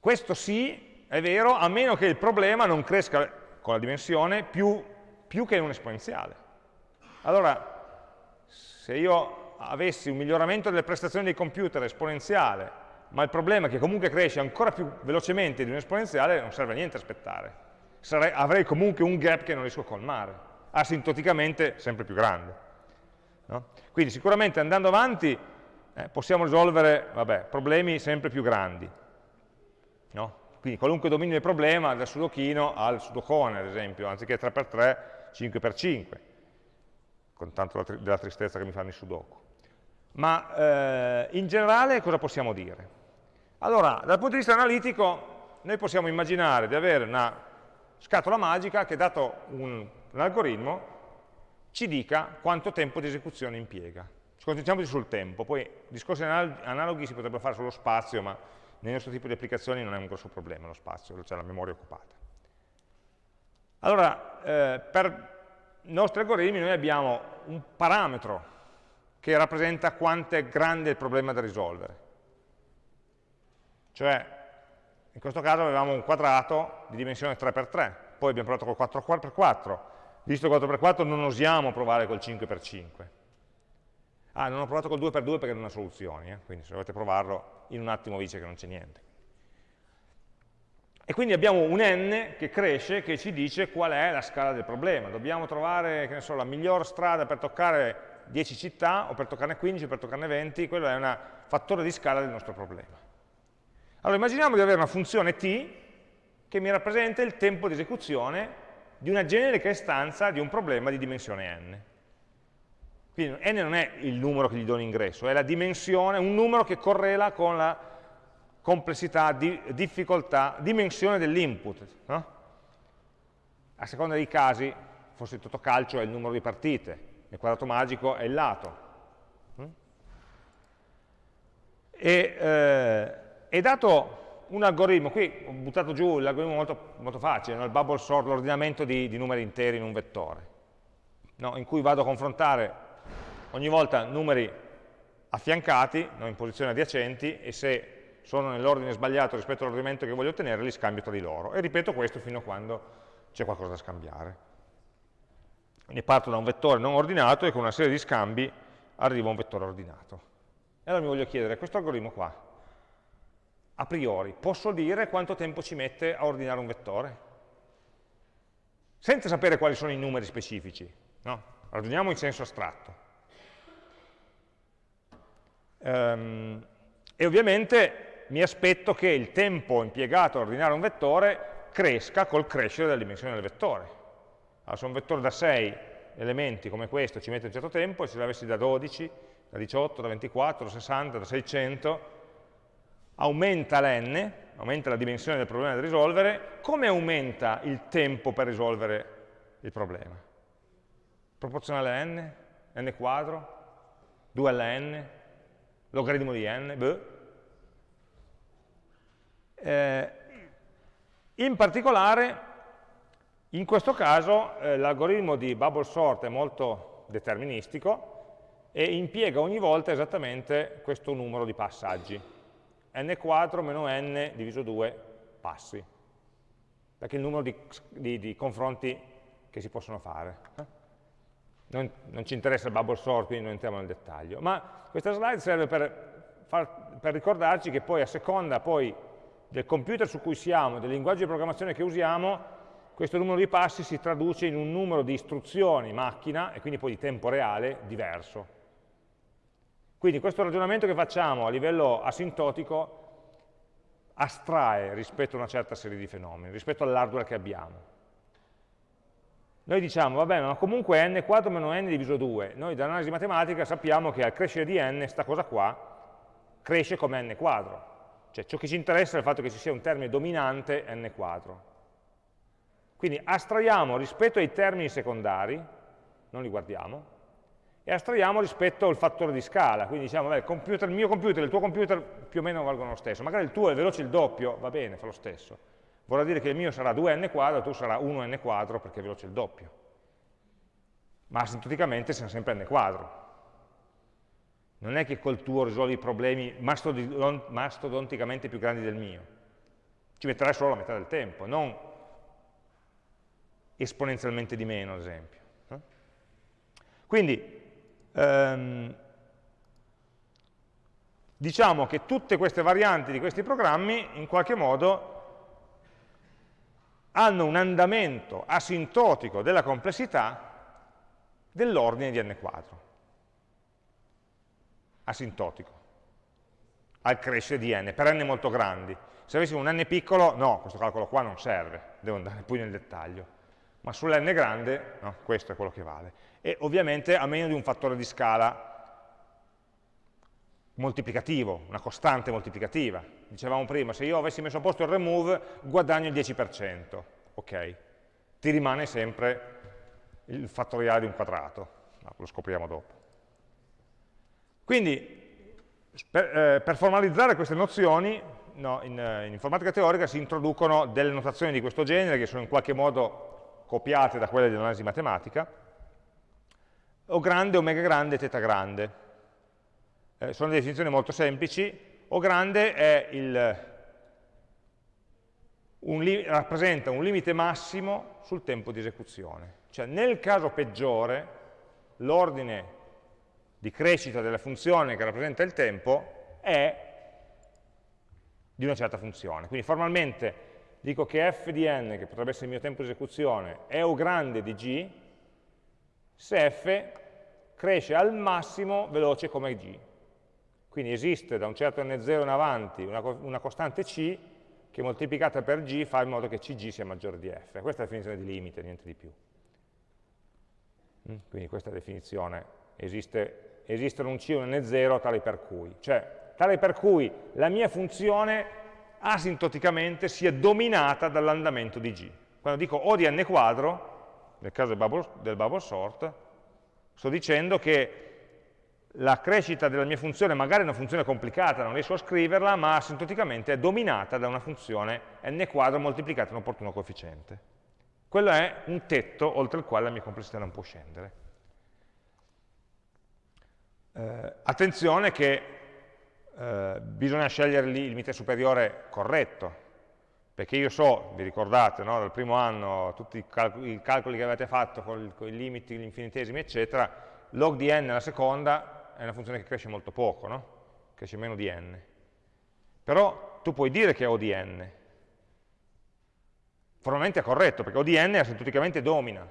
Questo sì, è vero, a meno che il problema non cresca con la dimensione più, più che in un esponenziale. Allora, se io avessi un miglioramento delle prestazioni dei computer esponenziale, ma il problema è che comunque cresce ancora più velocemente di un esponenziale, non serve a niente aspettare. Sarei, avrei comunque un gap che non riesco a colmare, asintoticamente sempre più grande. No? Quindi sicuramente andando avanti eh, possiamo risolvere vabbè, problemi sempre più grandi. No? Quindi qualunque dominio del problema, dal sudochino al sudocone, ad esempio, anziché 3x3, 5x5, con tanto della tristezza che mi fanno i sudoku. Ma eh, in generale cosa possiamo dire? Allora, dal punto di vista analitico, noi possiamo immaginare di avere una scatola magica che, dato un, un algoritmo, ci dica quanto tempo di esecuzione impiega. Ci concentriamoci sul tempo, poi discorsi analoghi si potrebbero fare sullo spazio, ma nel nostro tipo di applicazioni non è un grosso problema lo spazio, c'è la memoria occupata. Allora, eh, per i nostri algoritmi noi abbiamo un parametro che rappresenta quanto è grande il problema da risolvere. Cioè, in questo caso avevamo un quadrato di dimensione 3x3, poi abbiamo provato col 4x4, Visto 4x4 non osiamo provare col 5x5. Ah, non ho provato col 2x2 perché non ha soluzioni, eh? quindi se dovete provarlo in un attimo vi dice che non c'è niente. E quindi abbiamo un n che cresce, che ci dice qual è la scala del problema. Dobbiamo trovare so, la miglior strada per toccare 10 città, o per toccarne 15, o per toccarne 20, quello è un fattore di scala del nostro problema. Allora immaginiamo di avere una funzione t che mi rappresenta il tempo di esecuzione di una generica istanza di un problema di dimensione n. Quindi n non è il numero che gli do in ingresso, è la dimensione, un numero che correla con la complessità, di, difficoltà, dimensione dell'input. No? A seconda dei casi, forse il totocalcio è il numero di partite, il quadrato magico è il lato. E, eh, è dato un algoritmo, qui ho buttato giù l'algoritmo molto, molto, facile, no? il bubble sort, l'ordinamento di, di, numeri interi in un vettore, no? in cui vado a confrontare ogni volta numeri affiancati, no? in posizioni adiacenti, e se sono nell'ordine sbagliato rispetto all'ordinamento che voglio ottenere, li scambio tra di loro. E ripeto questo fino a quando c'è qualcosa da scambiare. Quindi parto da un vettore non ordinato e con una serie di scambi arrivo a un vettore ordinato. E allora mi voglio chiedere, questo algoritmo qua, a priori, posso dire quanto tempo ci mette a ordinare un vettore? senza sapere quali sono i numeri specifici, no? ragioniamo in senso astratto. Um, e ovviamente mi aspetto che il tempo impiegato a ordinare un vettore cresca col crescere della dimensione del vettore. Allora, se un vettore da 6 elementi come questo ci mette un certo tempo, e se l'avessi da 12, da 18, da 24, da 60, da 600, aumenta l'n, aumenta la dimensione del problema da risolvere, come aumenta il tempo per risolvere il problema? Proporzionale a n? n quadro? 2 alla n? Logaritmo di n? Beh. Eh, in particolare, in questo caso, eh, l'algoritmo di bubble sort è molto deterministico e impiega ogni volta esattamente questo numero di passaggi n quadro meno n diviso 2 passi, perché il numero di, di, di confronti che si possono fare. Eh? Non, non, ci interessa il bubble sort, quindi non entriamo nel dettaglio, ma questa slide serve per, far, per ricordarci che poi a seconda poi del computer su cui siamo, del linguaggio di programmazione che usiamo, questo numero di passi si traduce in un numero di istruzioni macchina, e quindi poi di tempo reale, diverso. Quindi questo ragionamento che facciamo a livello asintotico astrae rispetto a una certa serie di fenomeni, rispetto all'hardware che abbiamo. Noi diciamo, vabbè, ma comunque n quadro meno n diviso 2. Noi dall'analisi matematica sappiamo che al crescere di n, sta cosa qua, cresce come n quadro. Cioè ciò che ci interessa è il fatto che ci sia un termine dominante n quadro. Quindi astraiamo rispetto ai termini secondari, non li guardiamo, e astraiamo rispetto al fattore di scala, quindi diciamo, beh, il, computer, il, mio computer e il tuo computer più o meno valgono lo stesso, magari il tuo è veloce il doppio, va bene, fa lo stesso, vorrà dire che il mio sarà 2n quadro, il tuo sarà 1n quadro perché è veloce il doppio, ma asintoticamente siamo sempre n quadro. Non è che col tuo risolvi problemi mastodonticamente più grandi del mio, ci metterai solo la metà del tempo, non esponenzialmente di meno, ad esempio. Quindi ehm, diciamo che tutte queste varianti di questi programmi in qualche modo hanno un andamento asintotico della complessità dell'ordine di n quadro. Asintotico. Al crescere di n, per n molto grandi. Se avessimo un n piccolo, no, questo calcolo qua non serve, devo andare poi nel dettaglio. Ma sull'n grande, no, questo è quello che vale e ovviamente a meno di un fattore di scala moltiplicativo, una costante moltiplicativa. Dicevamo prima, se io avessi messo a posto il remove, guadagno il 10%, ok? Ti rimane sempre il fattoriale di un quadrato, no, lo scopriamo dopo. Quindi, per, eh, per formalizzare queste nozioni, no, in, in informatica teorica si introducono delle notazioni di questo genere, che sono in qualche modo copiate da quelle dell'analisi matematica, o grande, omega grande, teta grande. Eh, sono definizioni molto semplici. O grande il, un rappresenta un limite massimo sul tempo di esecuzione. Cioè nel caso peggiore l'ordine di crescita della funzione che rappresenta il tempo è di una certa funzione. Quindi formalmente dico che f di n, che potrebbe essere il mio tempo di esecuzione, è O grande di g, se f cresce al massimo veloce come g. Quindi esiste da un certo n0 in avanti una, una costante c che moltiplicata per g fa in modo che cg sia maggiore di f. Questa è la definizione di limite, niente di più. Mm, quindi questa è la definizione. Esiste, esistono un c e un n0 tale per cui. Cioè, tale per cui la mia funzione asintoticamente sia dominata dall'andamento di g. Quando dico O di n quadro, nel caso del bubble, del bubble sort, sto dicendo che la crescita della mia funzione magari è una funzione complicata, non riesco a scriverla, ma asintoticamente è dominata da una funzione n quadro moltiplicata da un opportuno coefficiente. Quello è un tetto oltre il quale la mia complessità non può scendere. Eh, attenzione che eh, bisogna scegliere lì il limite superiore corretto, perché io so, vi ricordate, no, dal primo anno, tutti i, calcoli, i calcoli che avete fatto con, con, i limiti, gli infinitesimi, eccetera, log di n alla seconda è una funzione che cresce molto poco, no? cresce meno di n. Però tu puoi dire che è O di n, Formalmente è corretto, perché O di n asintoticamente domina.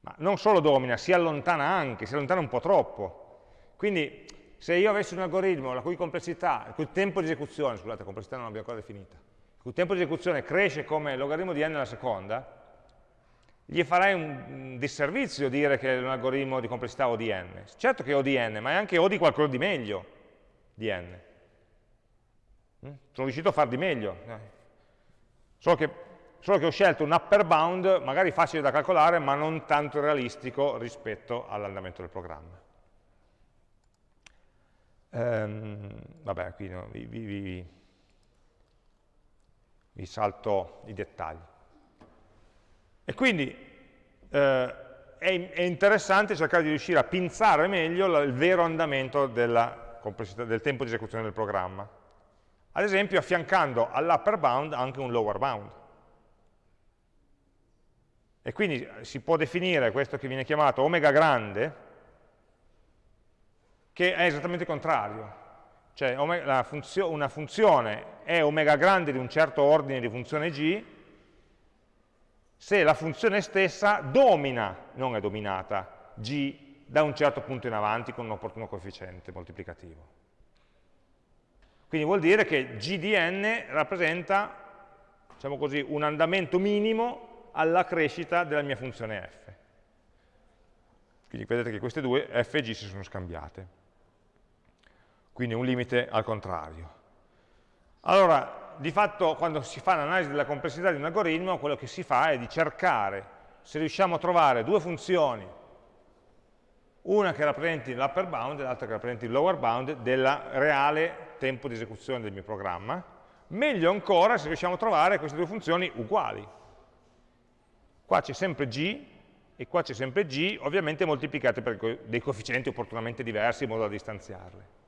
Ma non solo domina, si allontana anche, si allontana un po' troppo. Quindi se io avessi un algoritmo la cui complessità, il cui tempo di esecuzione, scusate, complessità non l'abbiamo ancora definita, il tempo di esecuzione cresce come logaritmo di n alla seconda, gli farei un disservizio dire che è un algoritmo di complessità O di n. Certo che è O di n, ma è anche O di qualcosa di meglio di n. Mm? Sono riuscito a far di meglio. Solo che, solo che ho scelto un upper bound, magari facile da calcolare, ma non tanto realistico rispetto all'andamento del programma. Ehm, vabbè, qui no, vi, vi, vi, vi salto i dettagli. E quindi eh, è, è, interessante cercare di riuscire a pinzare meglio la, il vero andamento della del tempo di esecuzione del programma. Ad esempio affiancando all'upper bound anche un lower bound. E quindi si può definire questo che viene chiamato omega grande, che è esattamente il contrario. Cioè funzio una funzione è omega grande di un certo ordine di funzione g, se la funzione stessa domina, non è dominata, g da un certo punto in avanti con un opportuno coefficiente moltiplicativo. Quindi vuol dire che g di n rappresenta, diciamo così, un andamento minimo alla crescita della mia funzione f. Quindi vedete che queste due f e g si sono scambiate. Quindi un limite al contrario. Allora, di fatto quando si fa l'analisi della complessità di un algoritmo, quello che si fa è di cercare se riusciamo a trovare due funzioni, una che rappresenti l'upper bound e l'altra che rappresenti il lower bound del reale tempo di esecuzione del mio programma, meglio ancora se riusciamo a trovare queste due funzioni uguali. Qua c'è sempre g e qua c'è sempre g, ovviamente moltiplicate per dei coefficienti opportunamente diversi in modo da distanziarle.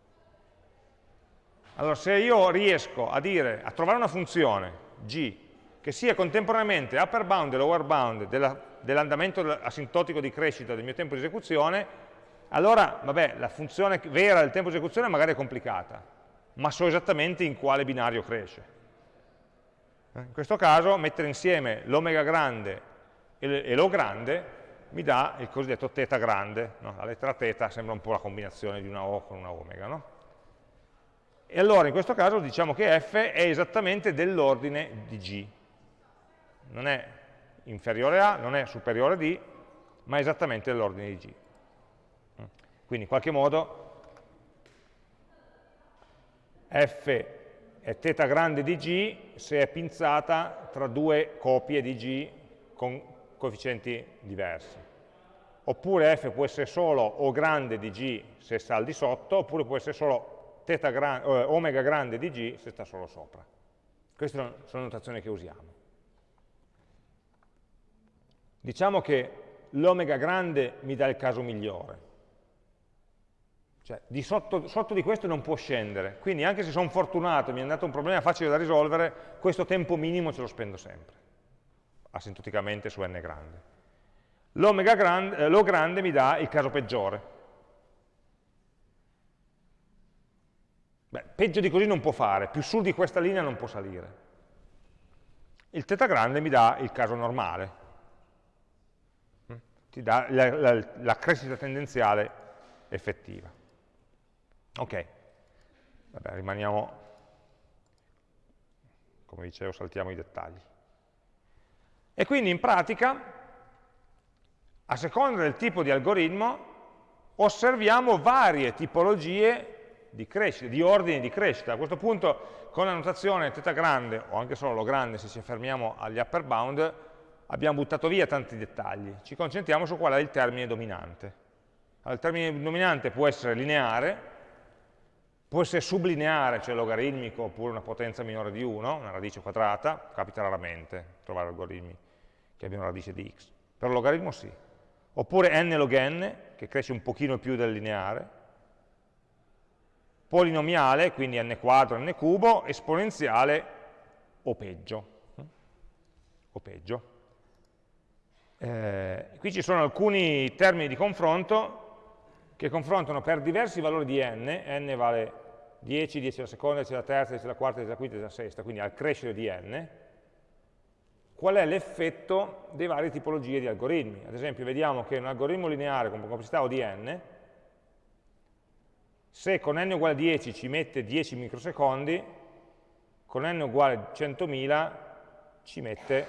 Allora, se io riesco a, dire, a trovare una funzione g che sia contemporaneamente upper bound e lower bound dell'andamento dell asintotico di crescita del mio tempo di esecuzione, allora, vabbè, la funzione vera del tempo di esecuzione magari è complicata, ma so esattamente in quale binario cresce. Eh, in questo caso, mettere insieme l'omega grande e l'o grande mi dà il cosiddetto θ grande. No? La lettera θ sembra un po' la combinazione di una O con una omega. No? E allora in questo caso diciamo che f è esattamente dell'ordine di g. Non è inferiore a, non è superiore a d, ma è esattamente dell'ordine di g. Quindi in qualche modo f è θ grande di g se è pinzata tra due copie di g con coefficienti diversi. Oppure f può essere solo O grande di g se sta al di sotto, oppure può essere solo gran, eh, omega grande di g se sta solo sopra. Queste sono notazioni che usiamo. Diciamo che l'omega grande mi dà il caso migliore. Cioè, di sotto, sotto, di questo non può scendere. Quindi anche se sono fortunato e mi è andato un problema facile da risolvere, questo tempo minimo ce lo spendo sempre, asintoticamente su n grande. L'omega grande, eh, grande mi dà il caso peggiore, Beh, peggio di così non può fare, più sul di questa linea non può salire. Il θ grande mi dà il caso normale, mm? ti dà la, la, la crescita tendenziale effettiva. Ok, Vabbè, rimaniamo, come dicevo, saltiamo i dettagli. E quindi in pratica, a seconda del tipo di algoritmo, osserviamo varie tipologie di crescita, di ordini di crescita. A questo punto con la notazione θ grande, o anche solo lo grande se ci affermiamo agli upper bound, abbiamo buttato via tanti dettagli. Ci concentriamo su qual è il termine dominante. Allora, il termine dominante può essere lineare, può essere sublineare, cioè logaritmico, oppure una potenza minore di 1, una radice quadrata, capita raramente trovare algoritmi che abbiano radice di x. Per logaritmo sì. Oppure n log n, che cresce un pochino più del lineare, polinomiale, quindi n quadro, n cubo, esponenziale o peggio. O peggio. Eh, qui ci sono alcuni termini di confronto che confrontano per diversi valori di n, n vale 10, 10 alla seconda, 10 alla terza, 10 alla quarta, 10 alla quinta, 10 alla sesta, quindi al crescere di n, qual è l'effetto dei varie tipologie di algoritmi. Ad esempio vediamo che un algoritmo lineare con complessità O di n, se con n uguale 10 ci mette 10 microsecondi, con n uguale 100.000 ci mette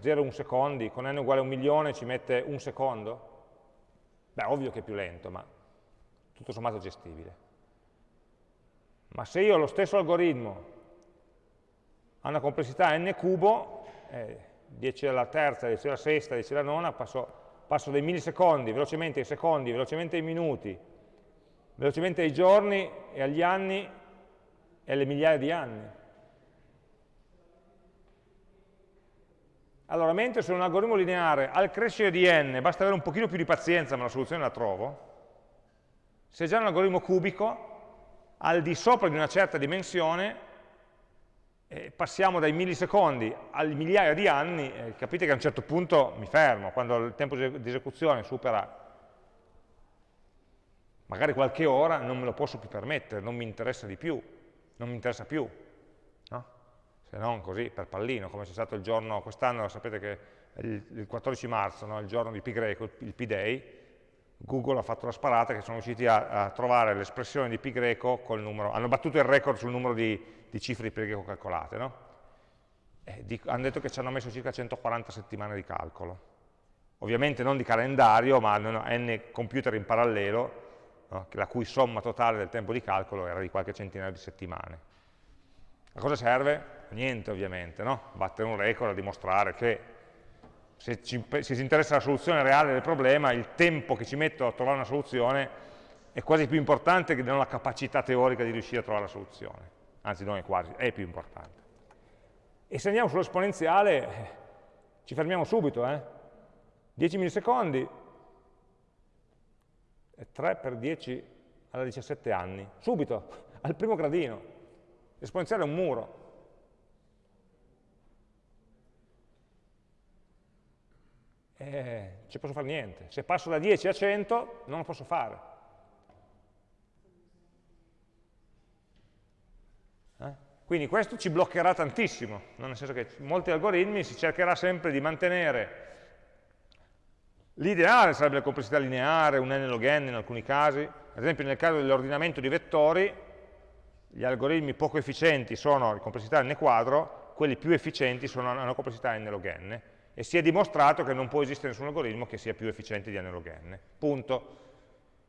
0,1 secondi, con n uguale 1 milione ci mette un secondo. Beh, ovvio che è più lento, ma tutto sommato gestibile. Ma se io ho lo stesso algoritmo ha una complessità n cubo, eh, 10 alla terza, 10 alla sesta, 10 alla nona, passo, passo dai millisecondi velocemente ai secondi, velocemente ai minuti, velocemente ai giorni e agli anni e alle migliaia di anni. Allora, mentre su un algoritmo lineare al crescere di n basta avere un pochino più di pazienza ma la soluzione la trovo, se già un algoritmo cubico, al di sopra di una certa dimensione, eh, passiamo dai millisecondi alle migliaia di anni, eh, capite che a un certo punto mi fermo, quando il tempo di esecuzione supera magari qualche ora, non me lo posso più permettere, non mi interessa di più, non mi interessa più, no? se non così per pallino, come c'è stato il giorno, quest'anno sapete che il, il 14 marzo, no? il giorno di pi greco, il P-Day, Google ha fatto la sparata che sono riusciti a, a trovare l'espressione di pi greco col numero, hanno battuto il record sul numero di, di cifre di pi greco calcolate, no? hanno detto che ci hanno messo circa 140 settimane di calcolo. Ovviamente non di calendario, ma n computer in parallelo, no? la cui somma totale del tempo di calcolo era di qualche centinaio di settimane. A cosa serve? Niente ovviamente, no? battere un record a dimostrare che se ci, se ci interessa la soluzione reale del problema, il tempo che ci metto a trovare una soluzione è quasi più importante che non la capacità teorica di riuscire a trovare la soluzione. Anzi, non è quasi, è più importante. E se andiamo sull'esponenziale, ci fermiamo subito, eh? 10 millisecondi, 3 per 10 alla 17 anni, subito, al primo gradino. L'esponenziale è un muro, eh, ci posso fare niente. Se passo da 10 a 100 non lo posso fare. Eh? Quindi questo ci bloccherà tantissimo, nel senso che molti algoritmi si cercherà sempre di mantenere l'ideale sarebbe la complessità lineare, un n log n in alcuni casi, ad esempio nel caso dell'ordinamento di vettori, gli algoritmi poco efficienti sono di complessità n quadro, quelli più efficienti sono, una complessità n log n, e si è dimostrato che non può esistere nessun algoritmo che sia più efficiente di n log n. Punto.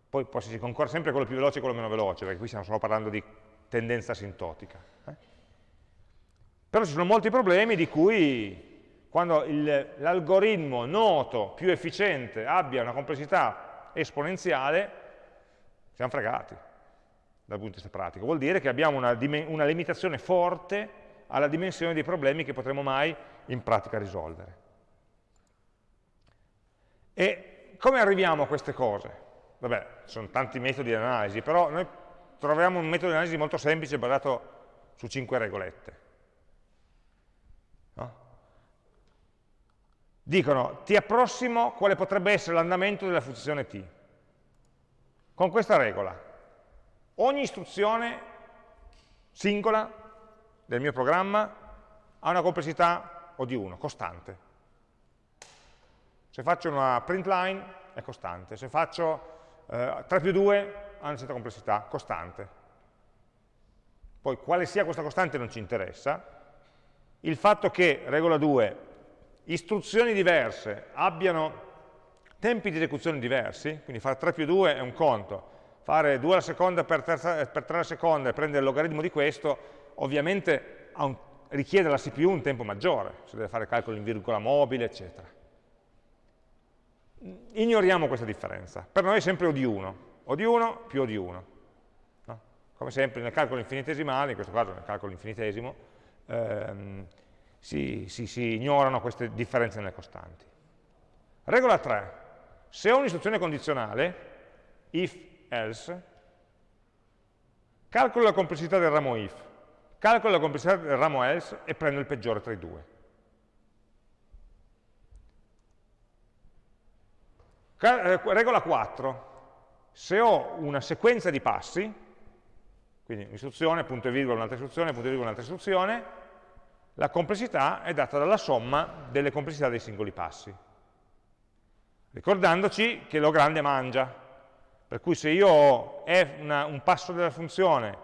Poi, poi si concorre sempre quello più veloce e quello meno veloce, perché qui stiamo solo parlando di tendenza asintotica. Eh? Però ci sono molti problemi di cui quando l'algoritmo noto più efficiente abbia una complessità esponenziale, siamo fregati dal punto di vista pratico. Vuol dire che abbiamo una, una limitazione forte alla dimensione dei problemi che potremo mai in pratica risolvere. E come arriviamo a queste cose? Vabbè, sono tanti metodi di analisi, però noi troviamo un metodo di analisi molto semplice basato su cinque regolette. No? Dicono, ti approssimo quale potrebbe essere l'andamento della funzione t. Con questa regola, ogni istruzione singola del mio programma ha una complessità O di 1, costante. Se faccio una print line è costante, se faccio eh, 3 più 2 ha una certa complessità, costante. Poi quale sia questa costante non ci interessa. Il fatto che, regola 2, istruzioni diverse abbiano tempi di esecuzione diversi, quindi fare 3 più 2 è un conto, fare 2 alla seconda per, terza, per 3 alla seconda e prendere il logaritmo di questo, ovviamente un, richiede alla CPU un tempo maggiore, se deve fare calcoli in virgola mobile, eccetera ignoriamo questa differenza. Per noi è sempre O di 1. O di 1 più O di 1. No? Come sempre nel calcolo infinitesimale, in questo caso nel calcolo infinitesimo, ehm, si, si, si ignorano queste differenze nelle costanti. Regola 3. Se ho un'istruzione condizionale, if, else, calcolo la complessità del ramo if, calcolo la complessità del ramo else e prendo il peggiore tra i due. Eh, regola 4. Se ho una sequenza di passi, quindi istruzione, punto e virgola, un'altra istruzione, punto e virgola, un'altra istruzione, La complessità è data dalla somma delle complessità dei singoli passi. Ricordandoci che lo grande mangia, per cui se io ho una, un passo della funzione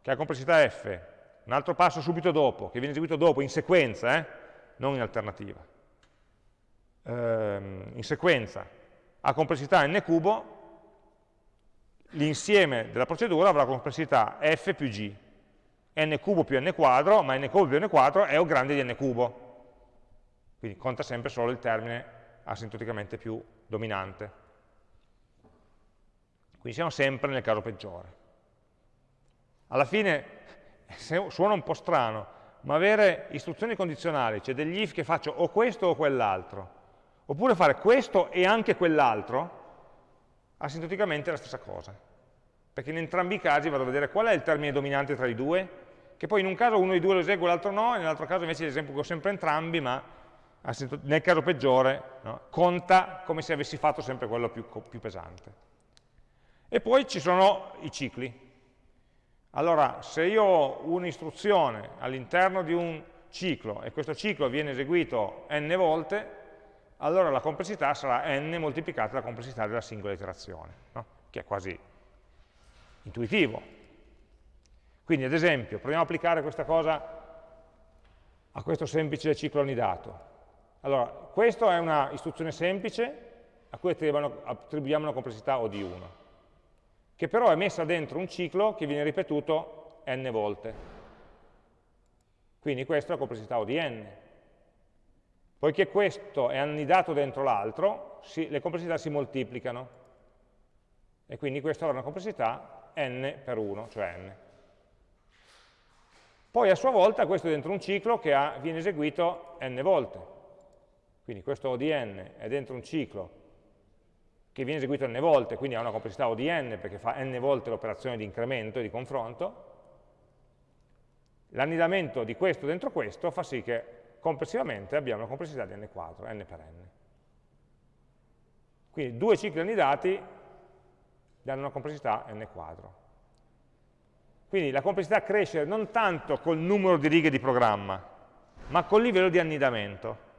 che ha complessità f, un altro passo subito dopo, che viene eseguito dopo, in sequenza, eh, non in alternativa, ehm, in sequenza, ha complessità n cubo, l'insieme della procedura avrà complessità f più g, n cubo più n quadro, ma n cubo più n quadro è o grande di n cubo. Quindi conta sempre solo il termine asintoticamente più dominante. Quindi siamo sempre nel caso peggiore. Alla fine suona un po' strano, ma avere istruzioni condizionali, cioè degli if che faccio o questo o quell'altro, oppure fare questo e anche quell'altro, asintoticamente è la stessa cosa. Perché in entrambi i casi vado a vedere qual è il termine dominante tra i due, che poi in un caso uno dei due lo esegue, l'altro no, e nell'altro caso invece ho sempre entrambi, ma nel caso peggiore no, conta come se avessi fatto sempre quello più, più pesante. E poi ci sono i cicli. Allora, se io ho un'istruzione all'interno di un ciclo e questo ciclo viene eseguito n volte, allora la complessità sarà n moltiplicata dalla complessità della singola iterazione, no? che è quasi intuitivo. Quindi, ad esempio, proviamo a applicare questa cosa a questo semplice ciclo onidato. Allora, questa è una istruzione semplice a cui attribuiamo una complessità O di 1, che però è messa dentro un ciclo che viene ripetuto n volte. Quindi questa è la complessità O di n. Poiché questo è annidato dentro l'altro, le complessità si moltiplicano. E quindi questa avrà una complessità n per 1, cioè n. Poi a sua volta questo è dentro un ciclo che ha, viene eseguito n volte. Quindi questo O di n è dentro un ciclo che viene eseguito n volte, quindi ha una complessità O di n perché fa n volte l'operazione di incremento e di confronto. L'annidamento di questo dentro questo fa sì che complessivamente abbiamo una complessità di n quadro, n per n. Quindi due cicli annidati danno una complessità n quadro. Quindi la complessità cresce non tanto col numero di righe di programma, ma col livello di annidamento.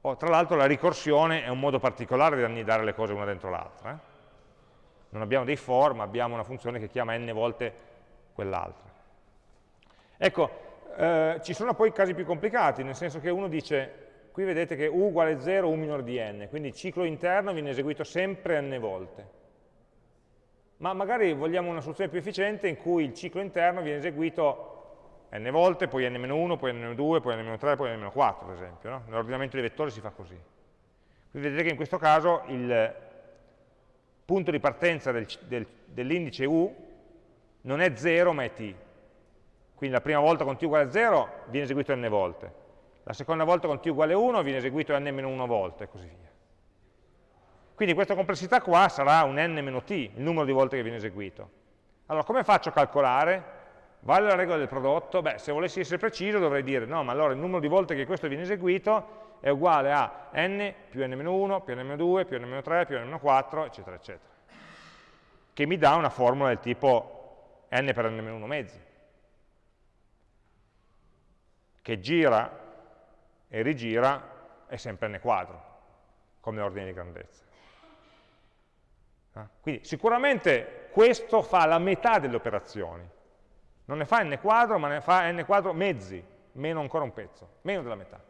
Oh, tra l'altro la ricorsione è un modo particolare di annidare le cose una dentro l'altra. Eh? Non abbiamo dei for, ma abbiamo una funzione che chiama n volte quell'altra. Ecco, eh, ci sono poi casi più complicati, nel senso che uno dice, qui vedete che u uguale 0, u minore di n, quindi il ciclo interno viene eseguito sempre n volte. Ma magari vogliamo una soluzione più efficiente in cui il ciclo interno viene eseguito n volte, poi n-1, poi n-2, poi n-3, poi n-4, ad esempio. No? Nell'ordinamento dei vettori si fa così. Quindi vedete che in questo caso il punto di partenza del, del, dell'indice u non è 0 ma è t, quindi la prima volta con t uguale a 0 viene eseguito n volte, la seconda volta con t uguale a 1 viene eseguito n-1 volte e così via. Quindi questa complessità qua sarà un n-t, il numero di volte che viene eseguito. Allora, come faccio a calcolare? Vale la regola del prodotto? Beh, se volessi essere preciso dovrei dire, no, ma allora il numero di volte che questo viene eseguito è uguale a n più n-1 più n-2 più n-3 più n-4, eccetera, eccetera. Che mi dà una formula del tipo n per n-1 mezzi che gira e rigira è sempre n quadro, come ordine di grandezza. Ah, quindi sicuramente questo fa la metà delle operazioni, non ne fa n quadro, ma ne fa n quadro mezzi, meno ancora un pezzo, meno della metà.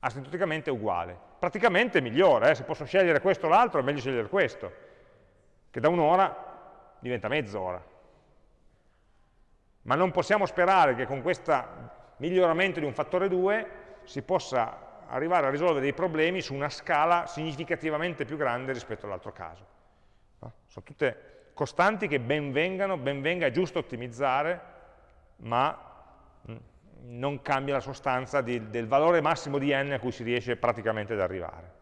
Asintoticamente uguale. Praticamente migliore, eh? se posso scegliere questo o l'altro è meglio scegliere questo, che da un'ora diventa mezz'ora ma non possiamo sperare che con questo miglioramento di un fattore 2 si possa arrivare a risolvere dei problemi su una scala significativamente più grande rispetto all'altro caso. No? Sono tutte costanti che ben vengano, ben venga, è giusto ottimizzare, ma mm, non cambia la sostanza di, del valore massimo di n a cui si riesce praticamente ad arrivare.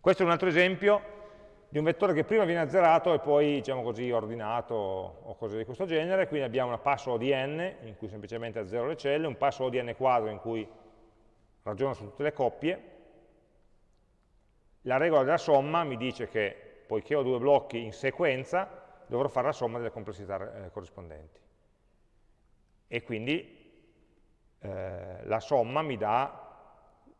Questo è un altro esempio di un vettore che prima viene azzerato e poi diciamo così, ordinato o cose di questo genere, quindi abbiamo una passo O di n in cui semplicemente azzero le celle, un passo O di n quadro in cui ragiono su tutte le coppie, la regola della somma mi dice che poiché ho due blocchi in sequenza dovrò fare la somma delle complessità eh, corrispondenti e quindi eh, la somma mi dà,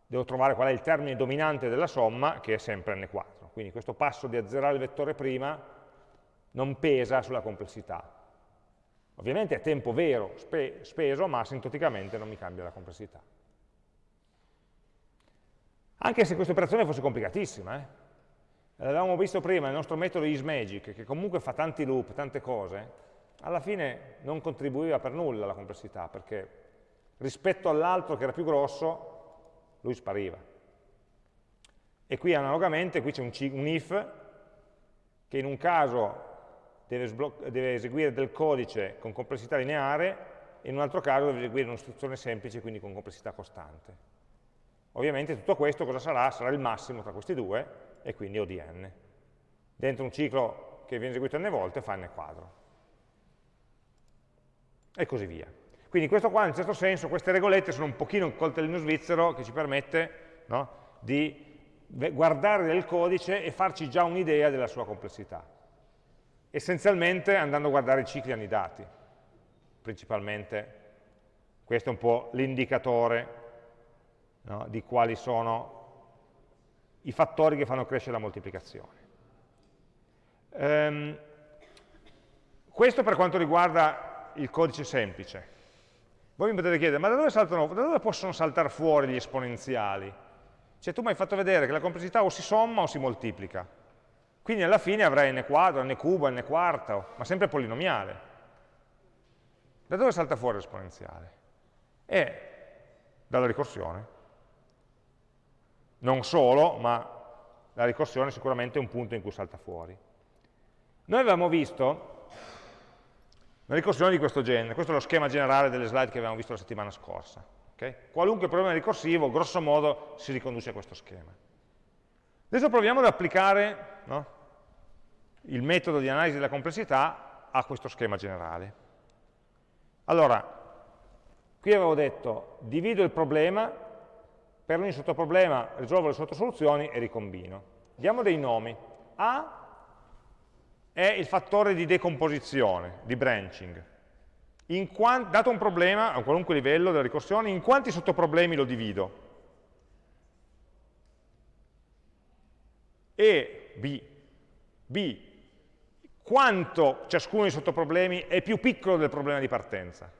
devo trovare qual è il termine dominante della somma, che è sempre n4. Quindi questo passo di azzerare il vettore prima non pesa sulla complessità. Ovviamente è tempo vero spe speso, ma asintoticamente non mi cambia la complessità. Anche se questa operazione fosse complicatissima, eh? l'avevamo visto prima, il nostro metodo isMagic, che comunque fa tanti loop, tante cose, alla fine non contribuiva per nulla alla complessità, perché rispetto all'altro che era più grosso, lui spariva. E qui analogamente, qui c'è un, un, if, che in un caso deve, deve eseguire del codice con complessità lineare, in un altro caso deve eseguire un'istruzione semplice, quindi con complessità costante. Ovviamente tutto questo cosa sarà? Sarà il massimo tra questi due, e quindi ODN. Dentro un ciclo che viene eseguito n volte fa n quadro e così via. Quindi questo qua, in un certo senso, queste regolette sono un pochino un coltellino svizzero che ci permette no, di guardare del codice e farci già un'idea della sua complessità. Essenzialmente andando a guardare i cicli annidati, principalmente. Questo è un po' l'indicatore no, di quali sono i fattori che fanno crescere la moltiplicazione. Um, questo per quanto riguarda il codice semplice. Voi mi potete chiedere, ma da dove, saltano, da dove possono saltare fuori gli esponenziali? Cioè tu mi hai fatto vedere che la complessità o si somma o si moltiplica. Quindi alla fine avrai n quadro, n cubo, n quarto, ma sempre polinomiale. Da dove salta fuori l'esponenziale? E dalla ricorsione. Non solo, ma la ricorsione è sicuramente un punto in cui salta fuori. Noi avevamo visto una ricorsione di questo genere, questo è lo schema generale delle slide che abbiamo visto la settimana scorsa. Okay? Qualunque problema ricorsivo, grosso modo, si riconduce a questo schema. Adesso proviamo ad applicare no, il metodo di analisi della complessità a questo schema generale. Allora, qui avevo detto, divido il problema, per ogni sottoproblema risolvo le sottosoluzioni e ricombino. Diamo dei nomi. A è il fattore di decomposizione, di branching. dato un problema, a un qualunque livello della ricorsione, in quanti sottoproblemi lo divido? E, B. B. Quanto ciascuno dei sottoproblemi è più piccolo del problema di partenza?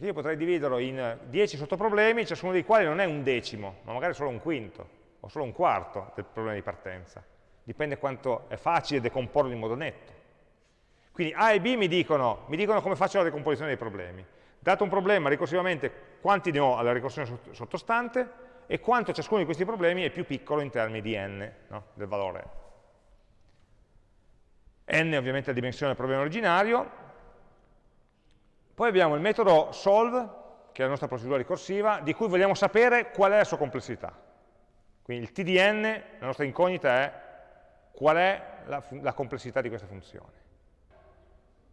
Perché io potrei dividerlo in 10 sottoproblemi, ciascuno dei quali non è un decimo, ma magari solo un quinto, o solo un quarto del problema di partenza dipende quanto è facile decomporlo in modo netto. Quindi A e B mi dicono, mi dicono come faccio la decomposizione dei problemi. Dato un problema, ricorsivamente, quanti ne ho alla ricorsione sottostante e quanto ciascuno di questi problemi è più piccolo in termini di n, no? del valore. n è ovviamente la dimensione del problema originario. Poi abbiamo il metodo solve, che è la nostra procedura ricorsiva, di cui vogliamo sapere qual è la sua complessità. Quindi il tdn, la nostra incognita è qual è la, la complessità di questa funzione.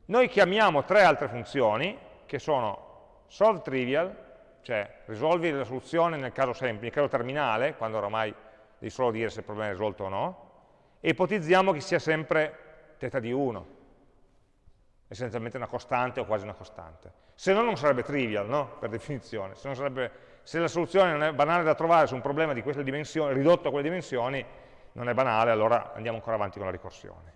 Noi chiamiamo tre altre funzioni, che sono solve trivial, cioè risolvi la soluzione nel caso semplice, nel caso terminale, quando oramai devi solo dire se il problema è risolto o no, e ipotizziamo che sia sempre θ di 1, essenzialmente una costante o quasi una costante. Se no non sarebbe trivial, no? per definizione. Se, sarebbe, se, la soluzione non è banale da trovare su un problema di queste dimensioni, ridotto a quelle dimensioni, non è banale, allora andiamo ancora avanti con la ricorsione.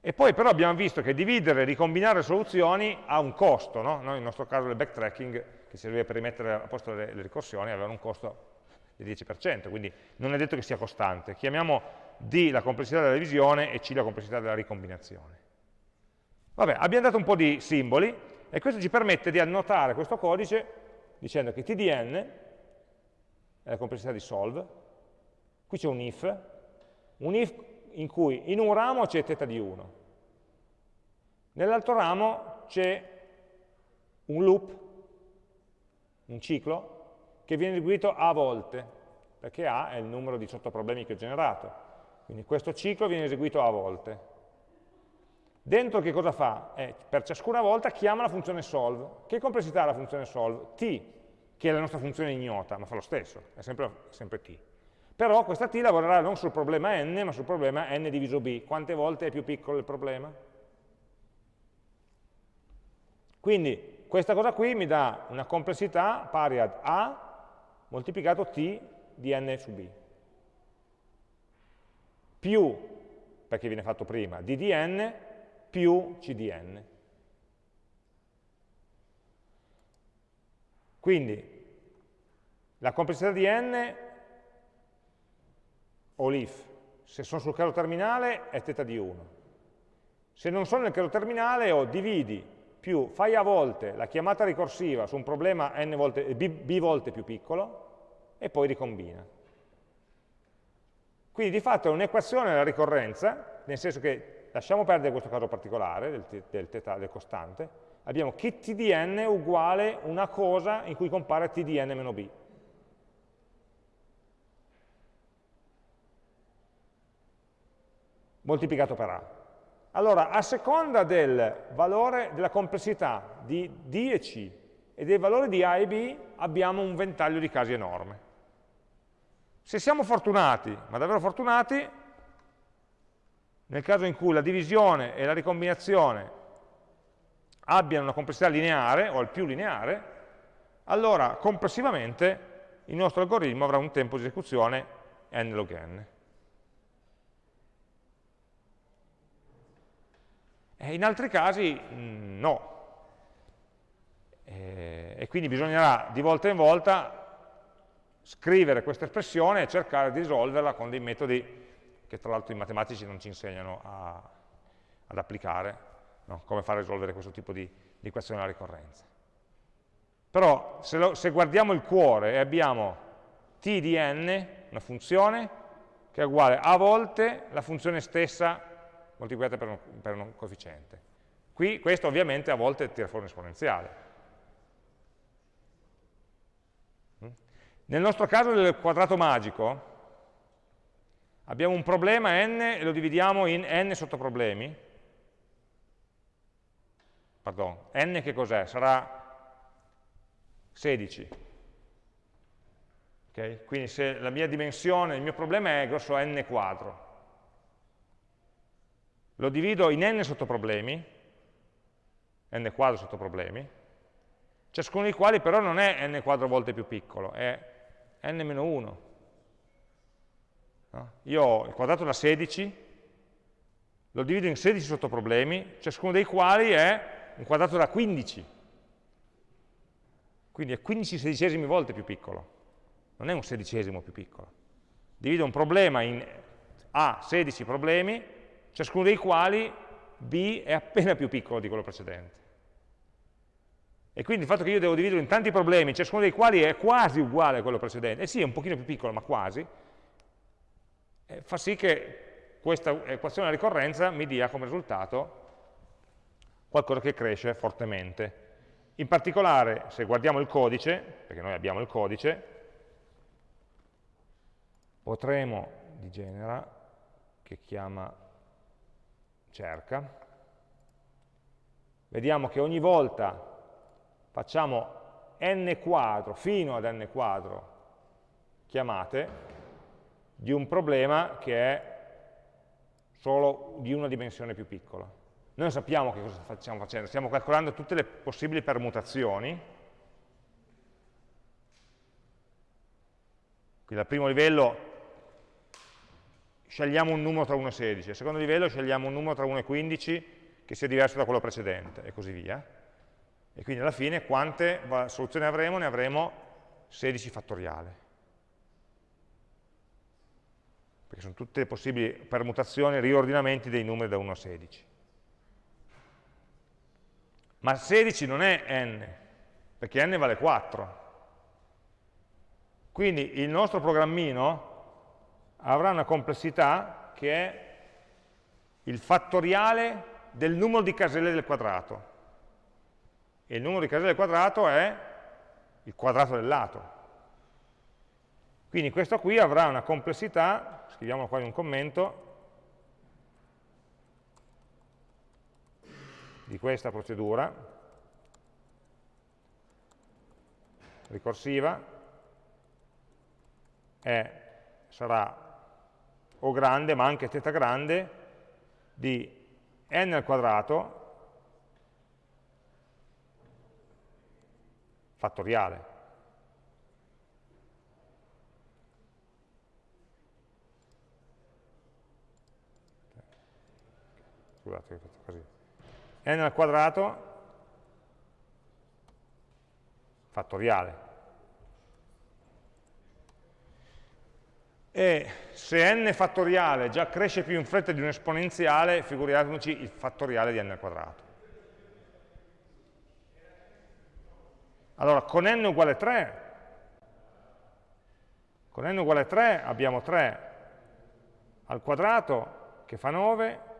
E poi però abbiamo visto che dividere e ricombinare soluzioni ha un costo, no? Noi nel nostro caso il backtracking, che serviva per rimettere a posto le, le ricorsioni, aveva un costo del 10%, quindi non è detto che sia costante. Chiamiamo D la complessità della divisione e C la complessità della ricombinazione. Vabbè, abbiamo dato un po' di simboli e questo ci permette di annotare questo codice dicendo che TDN è la complessità di solve, qui c'è un if, un if in cui in un ramo c'è θ di 1, nell'altro ramo c'è un loop, un ciclo, che viene eseguito a volte, perché A è il numero di sottoproblemi che ho generato. Quindi questo ciclo viene eseguito a volte. Dentro che cosa fa? Eh, per ciascuna volta chiama la funzione solve. Che complessità ha la funzione solve? t, che è la nostra funzione ignota, ma fa lo stesso, è sempre, sempre t. Però questa t lavorerà non sul problema n, ma sul problema n diviso b. Quante volte è più piccolo il problema? Quindi, questa cosa qui mi dà una complessità pari ad A moltiplicato T di n su B. Più, perché viene fatto prima, D di n più C di n. Quindi la complessità di n o l'if, se sono sul caso terminale è θ di 1. Se non sono nel caso terminale ho dividi più fai a volte la chiamata ricorsiva su un problema volte, b, b volte più piccolo e poi ricombina. Quindi di fatto è un'equazione della ricorrenza, nel senso che lasciamo perdere questo caso particolare del, del, del, del costante, abbiamo che t di n uguale una cosa in cui compare t di n meno b. moltiplicato per A. Allora, a seconda del valore della complessità di D e C e dei valori di A e B, abbiamo un ventaglio di casi enorme. Se siamo fortunati, ma davvero fortunati, nel caso in cui la divisione e la ricombinazione abbiano una complessità lineare, o al più lineare, allora complessivamente il nostro algoritmo avrà un tempo di esecuzione n log n. E in altri casi mm, no. E, e quindi bisognerà di volta in volta scrivere questa espressione e cercare di risolverla con dei metodi che tra l'altro i matematici non ci insegnano a, ad applicare, no? come fare a risolvere questo tipo di, di equazione alla ricorrenza. Però se, lo, se guardiamo il cuore e abbiamo t di n, una funzione, che è uguale a volte la funzione stessa moltiplicate per un, per un coefficiente. Qui questo ovviamente a volte tira fuori un esponenziale. Mm? Nel nostro caso del quadrato magico abbiamo un problema n e lo dividiamo in n sottoproblemi. Pardon, n che cos'è? Sarà 16. Okay? Quindi se la mia dimensione, il mio problema è grosso n quadro, lo divido in n sottoproblemi, n quadro sottoproblemi, ciascuno dei quali però non è n quadro volte più piccolo, è n-1. No? Io ho il quadrato da 16, lo divido in 16 sottoproblemi, ciascuno dei quali è un quadrato da 15. Quindi è 15 sedicesimi volte più piccolo, non è un sedicesimo più piccolo. Divido un problema in A 16 problemi, ciascuno dei quali b è appena più piccolo di quello precedente. E quindi il fatto che io devo dividere in tanti problemi, ciascuno dei quali è quasi uguale a quello precedente, e sì, è un pochino più piccolo, ma quasi, eh, fa sì che questa equazione di ricorrenza mi dia come risultato qualcosa che cresce fortemente. In particolare, se guardiamo il codice, perché noi abbiamo il codice, potremo di genera, che chiama cerca, vediamo che ogni volta facciamo n quadro fino ad n quadro chiamate di un problema che è solo di una dimensione più piccola. Noi sappiamo che cosa stiamo facendo, stiamo calcolando tutte le possibili permutazioni, quindi al primo livello scegliamo un numero tra 1 e 16, al secondo livello scegliamo un numero tra 1 e 15 che sia diverso da quello precedente, e così via. E quindi alla fine quante soluzioni avremo? Ne avremo 16 fattoriale. Perché sono tutte possibili permutazioni, riordinamenti dei numeri da 1 a 16. Ma 16 non è n, perché n vale 4. Quindi il nostro programmino avrà una complessità che è il fattoriale del numero di caselle del quadrato. E il numero di caselle del quadrato è il quadrato del lato. Quindi questo qui avrà una complessità, scriviamo qua in un commento, di questa procedura ricorsiva, è, sarà o grande, ma anche θ grande, di n al quadrato fattoriale. Scusate, così. n al quadrato fattoriale. E se n fattoriale già cresce più in fretta di un esponenziale, figuriamoci il fattoriale di n al quadrato. Allora, con n uguale 3, con n uguale 3 abbiamo 3 al quadrato che fa 9,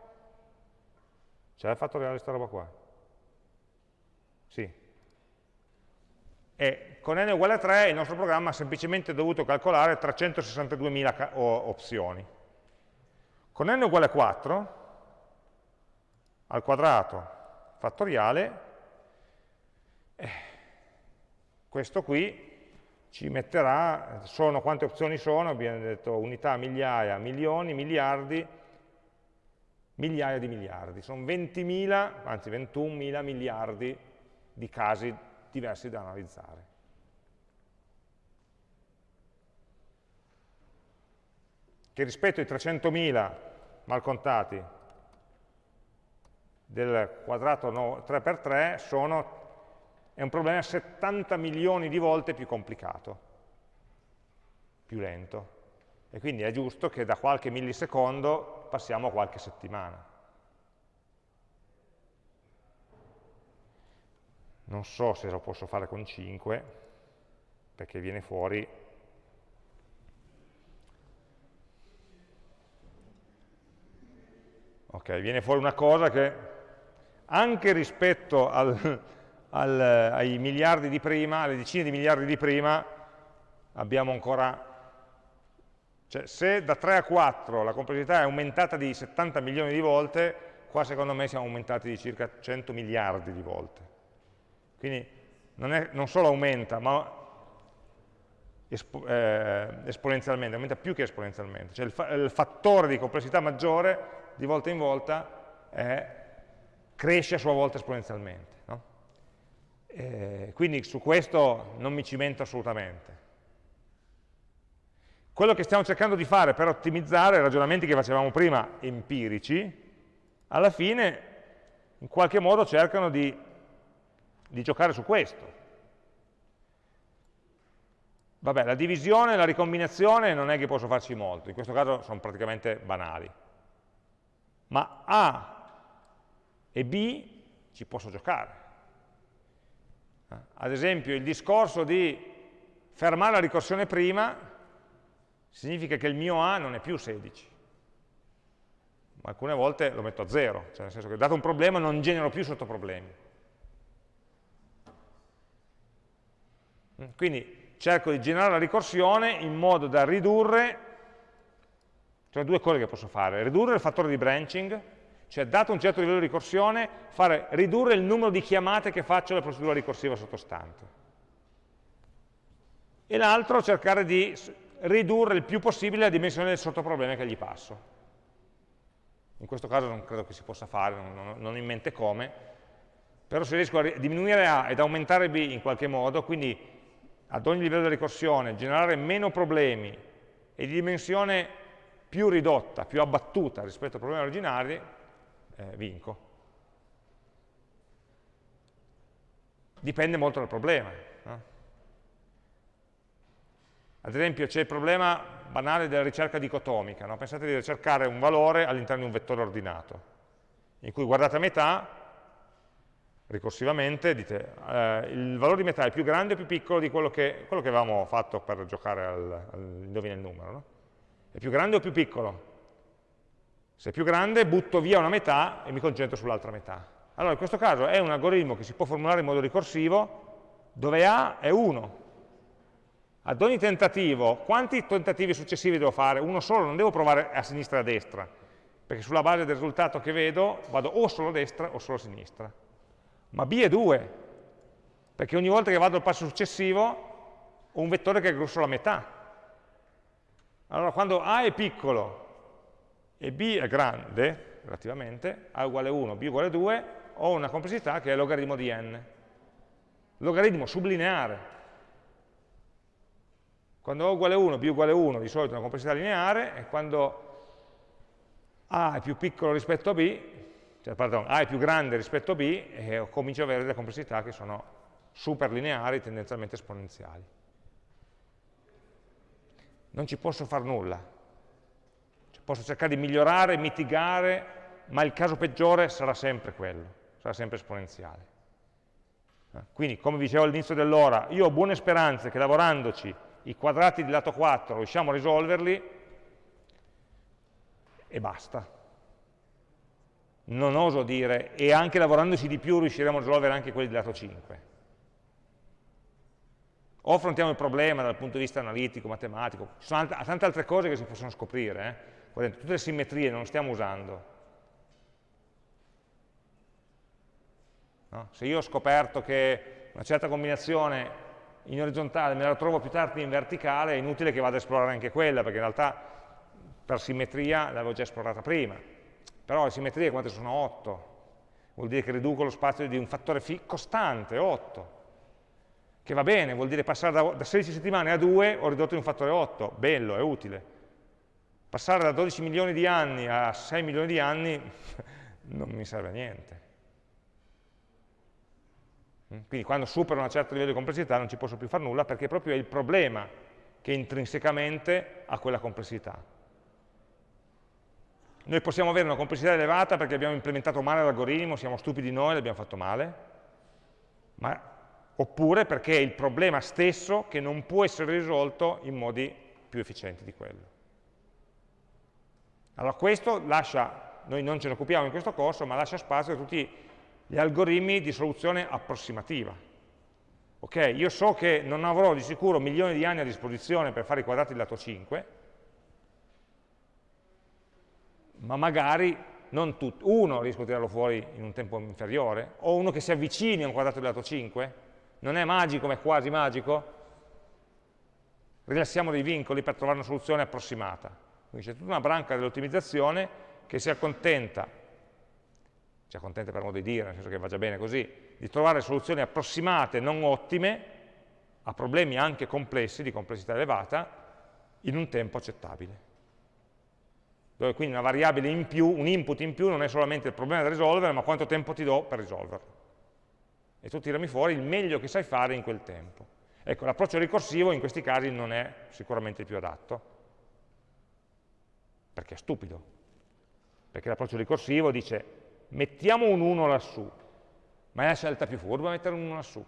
c'è il fattoriale di questa roba qua? Sì. E con n uguale 3 il nostro programma ha semplicemente dovuto calcolare 362.000 opzioni. Con n uguale 4, al quadrato fattoriale, eh, questo qui ci metterà, sono, quante opzioni sono? Abbiamo detto unità, migliaia, milioni, miliardi, migliaia di miliardi. Sono 20.000, anzi 21.000 miliardi di casi diversi da analizzare. Che rispetto ai 300.000 malcontati del quadrato 3x3 sono, è un problema 70 milioni di volte più complicato, più lento. E quindi è giusto che da qualche millisecondo passiamo a qualche settimana. non so se lo posso fare con 5 perché viene fuori ok, viene fuori una cosa che anche rispetto al, al, ai miliardi di prima, alle decine di miliardi di prima, abbiamo ancora cioè, se da 3 a 4 la complessità è aumentata di 70 milioni di volte, qua secondo me siamo aumentati di circa 100 miliardi di volte. Quindi non, è, non solo aumenta, ma espo, eh, esponenzialmente, aumenta più che esponenzialmente. Cioè il, fa il, fattore di complessità maggiore di volta in volta è, cresce a sua volta esponenzialmente. No? Eh, quindi su questo non mi cimento assolutamente. Quello che stiamo cercando di fare per ottimizzare i ragionamenti che facevamo prima empirici, alla fine in qualche modo cercano di di giocare su questo. Vabbè, la divisione la ricombinazione non è che posso farci molto, in questo caso sono praticamente banali. Ma A e B ci posso giocare. Ad esempio il discorso di fermare la ricorsione prima significa che il mio A non è più 16. Ma alcune volte lo metto a 0, cioè nel senso che dato un problema non genero più sottoproblemi. Quindi cerco di generare la ricorsione in modo da ridurre, cioè due cose che posso fare, ridurre il fattore di branching, cioè dato un certo livello di ricorsione, fare ridurre il numero di chiamate che faccio alla procedura ricorsiva sottostante. E l'altro cercare di ridurre il più possibile la dimensione del sottoproblema che gli passo. In questo caso non credo che si possa fare, non, non ho in mente come, però se riesco a diminuire A ed aumentare B in qualche modo, quindi ad ogni livello di ricorsione, generare meno problemi e di dimensione più ridotta, più abbattuta rispetto ai problemi originari, eh, vinco. Dipende molto dal problema. Ad esempio c'è il problema banale della ricerca dicotomica. No? Pensate di ricercare un valore all'interno di un vettore ordinato, in cui guardate a metà ricorsivamente, dite eh, il valore di metà è più grande o più piccolo di quello che, quello che avevamo fatto per giocare al, al indovina il numero. No? È più grande o più piccolo? Se è più grande butto via una metà e mi concentro sull'altra metà. Allora in questo caso è un algoritmo che si può formulare in modo ricorsivo dove A è 1. Ad ogni tentativo, quanti tentativi successivi devo fare? Uno solo, non devo provare a sinistra e a destra, perché sulla base del risultato che vedo vado o solo a destra o solo a sinistra ma b è 2, perché ogni volta che vado al passo successivo ho un vettore che è grosso la metà. Allora quando a è piccolo e b è grande, relativamente, a uguale 1, b uguale 2, ho una complessità che è logaritmo di n. logaritmo sublineare. Quando A uguale 1, B uguale 1, di solito è una complessità lineare, e quando A è più piccolo rispetto a B, cioè, pardon, A è più grande rispetto a B, e comincio ad avere delle complessità che sono superlineari, tendenzialmente esponenziali. Non ci posso fare nulla. Cioè, posso cercare di migliorare, mitigare, ma il caso peggiore sarà sempre quello, sarà sempre esponenziale. Eh, quindi, come dicevo all'inizio dell'ora, io ho buone speranze che lavorandoci i quadrati di lato 4 riusciamo a risolverli e basta. Non oso dire, e anche lavorandoci di più riusciremo a risolvere anche quelli di lato 5. O affrontiamo il problema dal punto di vista analitico, matematico, ci sono tante altre cose che si possono scoprire, eh? tutte le simmetrie non le stiamo usando. No? Se io ho scoperto che una certa combinazione in orizzontale me la trovo più tardi in verticale, è inutile che vada a esplorare anche quella, perché in realtà per simmetria l'avevo già esplorata prima. Però le simmetrie quante sono? 8. Vuol dire che riduco lo spazio di un fattore costante, 8. Che va bene, vuol dire passare da, da 16 settimane a 2 ho ridotto di un fattore 8. Bello, è utile. Passare da 12 milioni di anni a 6 milioni di anni non mi serve a niente. Quindi quando supero un certo livello di complessità non ci posso più fare nulla perché proprio è il problema che intrinsecamente ha quella complessità. Noi possiamo avere una complessità elevata perché abbiamo implementato male l'algoritmo, siamo stupidi noi, l'abbiamo fatto male, ma, oppure perché è il problema stesso che non può essere risolto in modi più efficienti di quello. Allora questo lascia, noi non ce ne occupiamo in questo corso, ma lascia spazio a tutti gli algoritmi di soluzione approssimativa. Ok, io so che non avrò di sicuro milioni di anni a disposizione per fare i quadrati del lato 5, ma magari non tutti, uno riesco a tirarlo fuori in un tempo inferiore, o uno che si avvicini a un quadrato del lato 5, non è magico ma è quasi magico, rilassiamo dei vincoli per trovare una soluzione approssimata. Quindi c'è tutta una branca dell'ottimizzazione che si accontenta ci accontenta per modo di dire, nel senso che va già bene così, di trovare soluzioni approssimate, non ottime, a problemi anche complessi, di complessità elevata, in un tempo accettabile. Dove quindi una variabile in più, un input in più, non è solamente il problema da risolvere, ma quanto tempo ti do per risolverlo. E tu tirami fuori il meglio che sai fare in quel tempo. Ecco, l'approccio ricorsivo in questi casi non è sicuramente il più adatto, perché è stupido. Perché l'approccio ricorsivo dice mettiamo un 1 lassù, ma è la scelta più furba mettere un 1 lassù?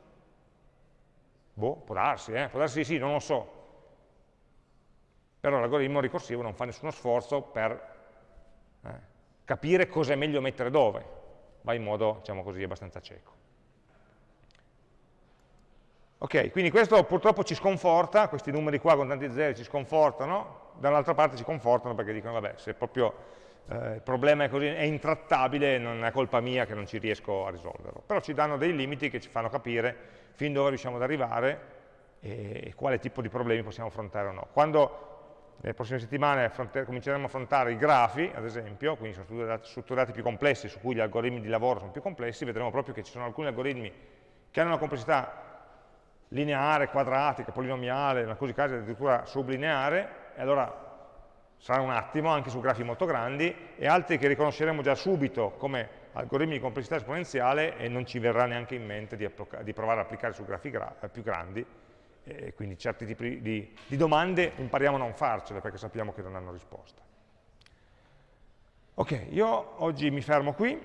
Boh, può darsi, eh? può darsi sì, non lo so. Però l'algoritmo ricorsivo non fa nessuno sforzo per eh, capire cosa è meglio mettere dove, va in modo, diciamo così, abbastanza cieco. Ok, quindi questo purtroppo ci sconforta, questi numeri qua con tanti zeri ci sconfortano, dall'altra parte ci confortano perché dicono, vabbè, se proprio eh, il problema è, così, è intrattabile, non è colpa mia che non ci riesco a risolverlo. Però ci danno dei limiti che ci fanno capire fin dove riusciamo ad arrivare e, quale tipo di problemi possiamo affrontare o no. Quando nelle prossime settimane cominceremo a affrontare i grafi, ad esempio, quindi sono strutturati più complessi, su cui gli algoritmi di lavoro sono più complessi, vedremo proprio che ci sono alcuni algoritmi che hanno una complessità lineare, quadratica, polinomiale, in alcuni casi addirittura sublineare, e allora sarà un attimo, anche su grafi molto grandi, e altri che riconosceremo già subito come algoritmi di complessità esponenziale e non ci verrà neanche in mente di, di provare ad applicare su grafi gra più grandi, e quindi certi tipi di, di domande impariamo a non farcele perché sappiamo che non hanno risposta. Ok, io oggi mi fermo qui.